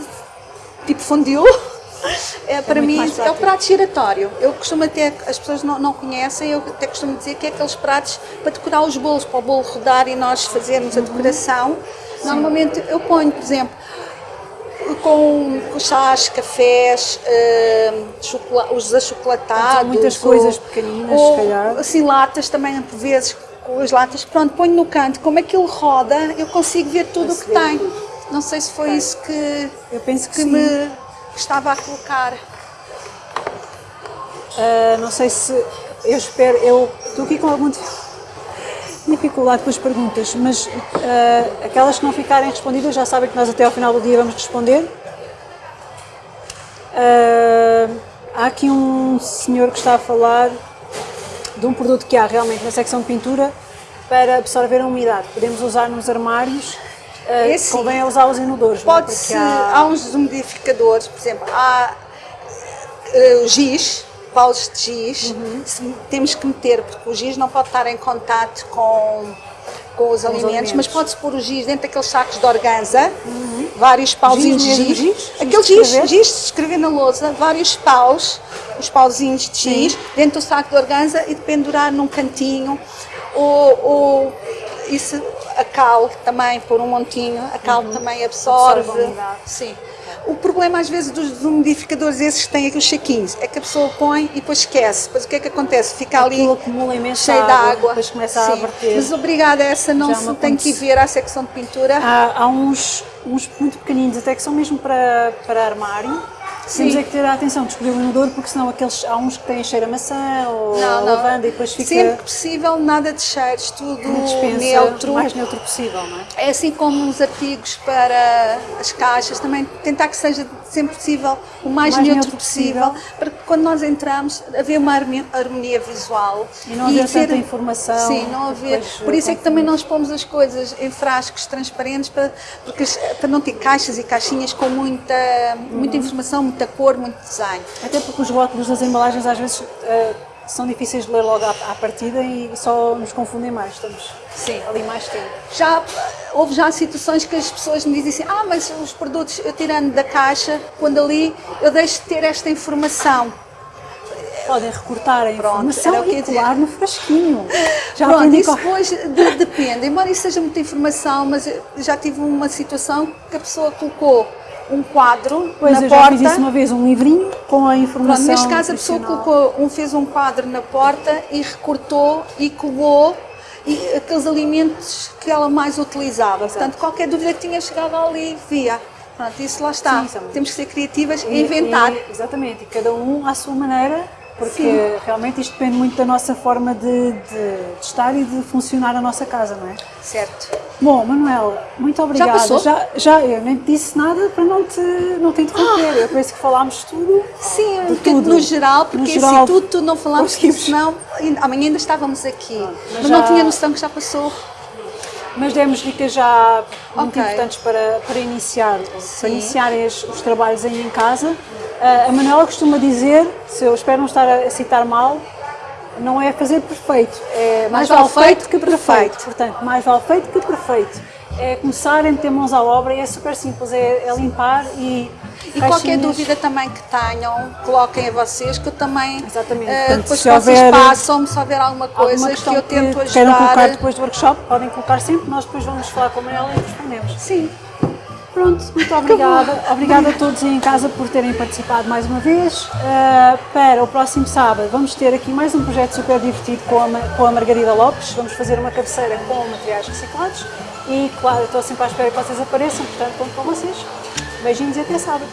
[SPEAKER 2] tipo fundiu, é, para
[SPEAKER 1] muito
[SPEAKER 2] mim, é o prato giratório. Eu costumo até, as pessoas não, não conhecem, eu até costumo dizer que é aqueles pratos para decorar os bolos, para o bolo rodar e nós fazermos a
[SPEAKER 1] Uhum.
[SPEAKER 2] decoração. Normalmente eu ponho, por exemplo, com, chás, cafés, chocola- os achocolatados.
[SPEAKER 1] São muitas
[SPEAKER 2] ou-
[SPEAKER 1] coisas pequeninas,
[SPEAKER 2] ou,
[SPEAKER 1] se calhar.
[SPEAKER 2] Assim, latas também, por vezes, com as latas, pronto, ponho no canto. Como aquilo roda, eu consigo ver tudo o que tem. Não sei se foi isso que,
[SPEAKER 1] Eu penso que,
[SPEAKER 2] que me estava a colocar.
[SPEAKER 1] Ah, não sei se... Eu espero... Eu estou aqui com alguma dif- dificuldade com as perguntas, mas ah, aquelas que não ficarem respondidas já sabem que nós até ao final do dia vamos responder. Ah, há aqui um senhor que está a falar de um produto que há realmente na secção de pintura para absorver a umidade. Podemos usar nos armários, ah,
[SPEAKER 2] Esse
[SPEAKER 1] convém usá-los inodores. é?
[SPEAKER 2] Pode-se, há...
[SPEAKER 1] há-
[SPEAKER 2] uns desumidificadores, por exemplo, há eh, o giz, paus de giz,
[SPEAKER 1] Uhum.
[SPEAKER 2] se- temos que meter, porque o giz não pode estar em contato com, com os alimentos,
[SPEAKER 1] alimentos.
[SPEAKER 2] mas pode-se pôr o giz dentro daqueles sacos de organza, vários pauzinhos
[SPEAKER 1] Uhum. Giz
[SPEAKER 2] de giz,
[SPEAKER 1] giz?
[SPEAKER 2] Aquele giz,
[SPEAKER 1] escrever?
[SPEAKER 2] giz de escrever na lousa, vários paus, os pauzinhos de giz, dentro do saco de organza e de pendurar num cantinho, ou, ou isso, a cal também, pôr um montinho, a cal também absorve.
[SPEAKER 1] Uhum. Absorve a umidade.
[SPEAKER 2] Sim. O problema às vezes dos desumidificadores esses que têm aqui os chequinhos é que a pessoa põe e depois esquece. Depois o que é que acontece? Fica ali
[SPEAKER 1] acumula
[SPEAKER 2] cheio de
[SPEAKER 1] água, depois começa a
[SPEAKER 2] Sim.
[SPEAKER 1] verter.
[SPEAKER 2] Mas obrigada, essa não
[SPEAKER 1] Já
[SPEAKER 2] se
[SPEAKER 1] me
[SPEAKER 2] tem que ver à secção de pintura.
[SPEAKER 1] Há, há uns, uns muito pequeninos, até que são mesmo para, para armário.
[SPEAKER 2] Sim.
[SPEAKER 1] Temos é que ter a atenção de escolher o inodoro, porque senão aqueles, há uns que têm cheiro a maçã ou a lavanda e depois fica
[SPEAKER 2] Sempre que possível, nada de cheiros, tudo
[SPEAKER 1] dispensa
[SPEAKER 2] neutro.
[SPEAKER 1] o mais neutro possível, não é?
[SPEAKER 2] É assim como os artigos para as caixas, também tentar que seja sempre possível o mais,
[SPEAKER 1] mais
[SPEAKER 2] neutro,
[SPEAKER 1] neutro
[SPEAKER 2] possível,
[SPEAKER 1] possível.
[SPEAKER 2] para que quando nós entramos haver uma harmonia visual.
[SPEAKER 1] E não haver tanta informação,
[SPEAKER 2] Sim, não haver. Por isso é que também nós pomos as coisas em frascos transparentes para, porque, para não ter caixas e caixinhas com muita,
[SPEAKER 1] Uhum.
[SPEAKER 2] muita informação, muita cor, muito design.
[SPEAKER 1] Até porque os rótulos das embalagens às vezes eh, são difíceis de ler logo à, à partida e só nos confundem mais. Estamos
[SPEAKER 2] Sim.
[SPEAKER 1] ali mais tempo.
[SPEAKER 2] Já houve já situações que as pessoas me dizem assim, ah, mas os produtos eu tirando da caixa, quando ali eu deixo de ter esta informação.
[SPEAKER 1] Podem recortar a
[SPEAKER 2] Pronto,
[SPEAKER 1] informação
[SPEAKER 2] era o que eu
[SPEAKER 1] e colar no frasquinho. Já
[SPEAKER 2] Pronto, isso depois de- depende. Embora isso seja muita informação, mas já tive uma situação que a pessoa colocou um quadro
[SPEAKER 1] Pois
[SPEAKER 2] na
[SPEAKER 1] eu já
[SPEAKER 2] porta.
[SPEAKER 1] fiz isso uma vez, um livrinho com a informação
[SPEAKER 2] Pronto, neste caso a pessoa colocou, um, fez um quadro na porta e recortou e colou e aqueles alimentos que ela mais utilizava. Portanto, qualquer dúvida que tinha chegado ali, via. Pronto, isso lá está.
[SPEAKER 1] Sim,
[SPEAKER 2] Temos que ser criativas e,
[SPEAKER 1] E-
[SPEAKER 2] inventar.
[SPEAKER 1] e- exatamente, e cada um à sua maneira, porque realmente isto depende muito da nossa forma de, de- de estar e de funcionar a nossa casa, não é?
[SPEAKER 2] Certo.
[SPEAKER 1] Bom, Manuela, muito obrigada.
[SPEAKER 2] passou?
[SPEAKER 1] Já, já eu nem te disse nada para não te, não te interromper. Eu penso que falámos tudo.
[SPEAKER 2] Sim,
[SPEAKER 1] de tudo.
[SPEAKER 2] no geral, porque
[SPEAKER 1] No
[SPEAKER 2] assim, tudo, tudo não falámos, porque senão amanhã ainda estávamos aqui.
[SPEAKER 1] mas
[SPEAKER 2] mas não
[SPEAKER 1] já-
[SPEAKER 2] tinha noção que já passou.
[SPEAKER 1] Mas demos dicas já muito
[SPEAKER 2] Ok.
[SPEAKER 1] importantes para, para iniciar, para iniciarem os, os trabalhos aí em casa. Ah, a Manuela costuma dizer, se eu espero não estar a citar mal, não é fazer perfeito, é mais, vale feito que perfeito. Portanto, mais vale feito que perfeito. É começar a meter mãos à obra e é super simples, é, é limpar e.
[SPEAKER 2] E qualquer dúvida também que tenham, coloquem a vocês, que eu também,
[SPEAKER 1] Exatamente.
[SPEAKER 2] eh,
[SPEAKER 1] Portanto,
[SPEAKER 2] depois
[SPEAKER 1] se
[SPEAKER 2] que vocês
[SPEAKER 1] houver
[SPEAKER 2] passam-me, se houver alguma coisa
[SPEAKER 1] alguma
[SPEAKER 2] que eu tento
[SPEAKER 1] que queiram colocar
[SPEAKER 2] ajudar.
[SPEAKER 1] depois do workshop, podem colocar sempre, nós depois vamos falar com a Manuela e respondemos.
[SPEAKER 2] Sim,
[SPEAKER 1] Pronto, muito obrigada. Obrigada a todos em casa por terem participado mais uma vez. Uh, para o próximo sábado vamos ter aqui mais um projeto super divertido com a, com a Margarida Lopes. Vamos fazer uma cabeceira com materiais reciclados e, claro, estou sempre à espera que vocês apareçam, portanto, conto com vocês. Beijinhos e até sábado.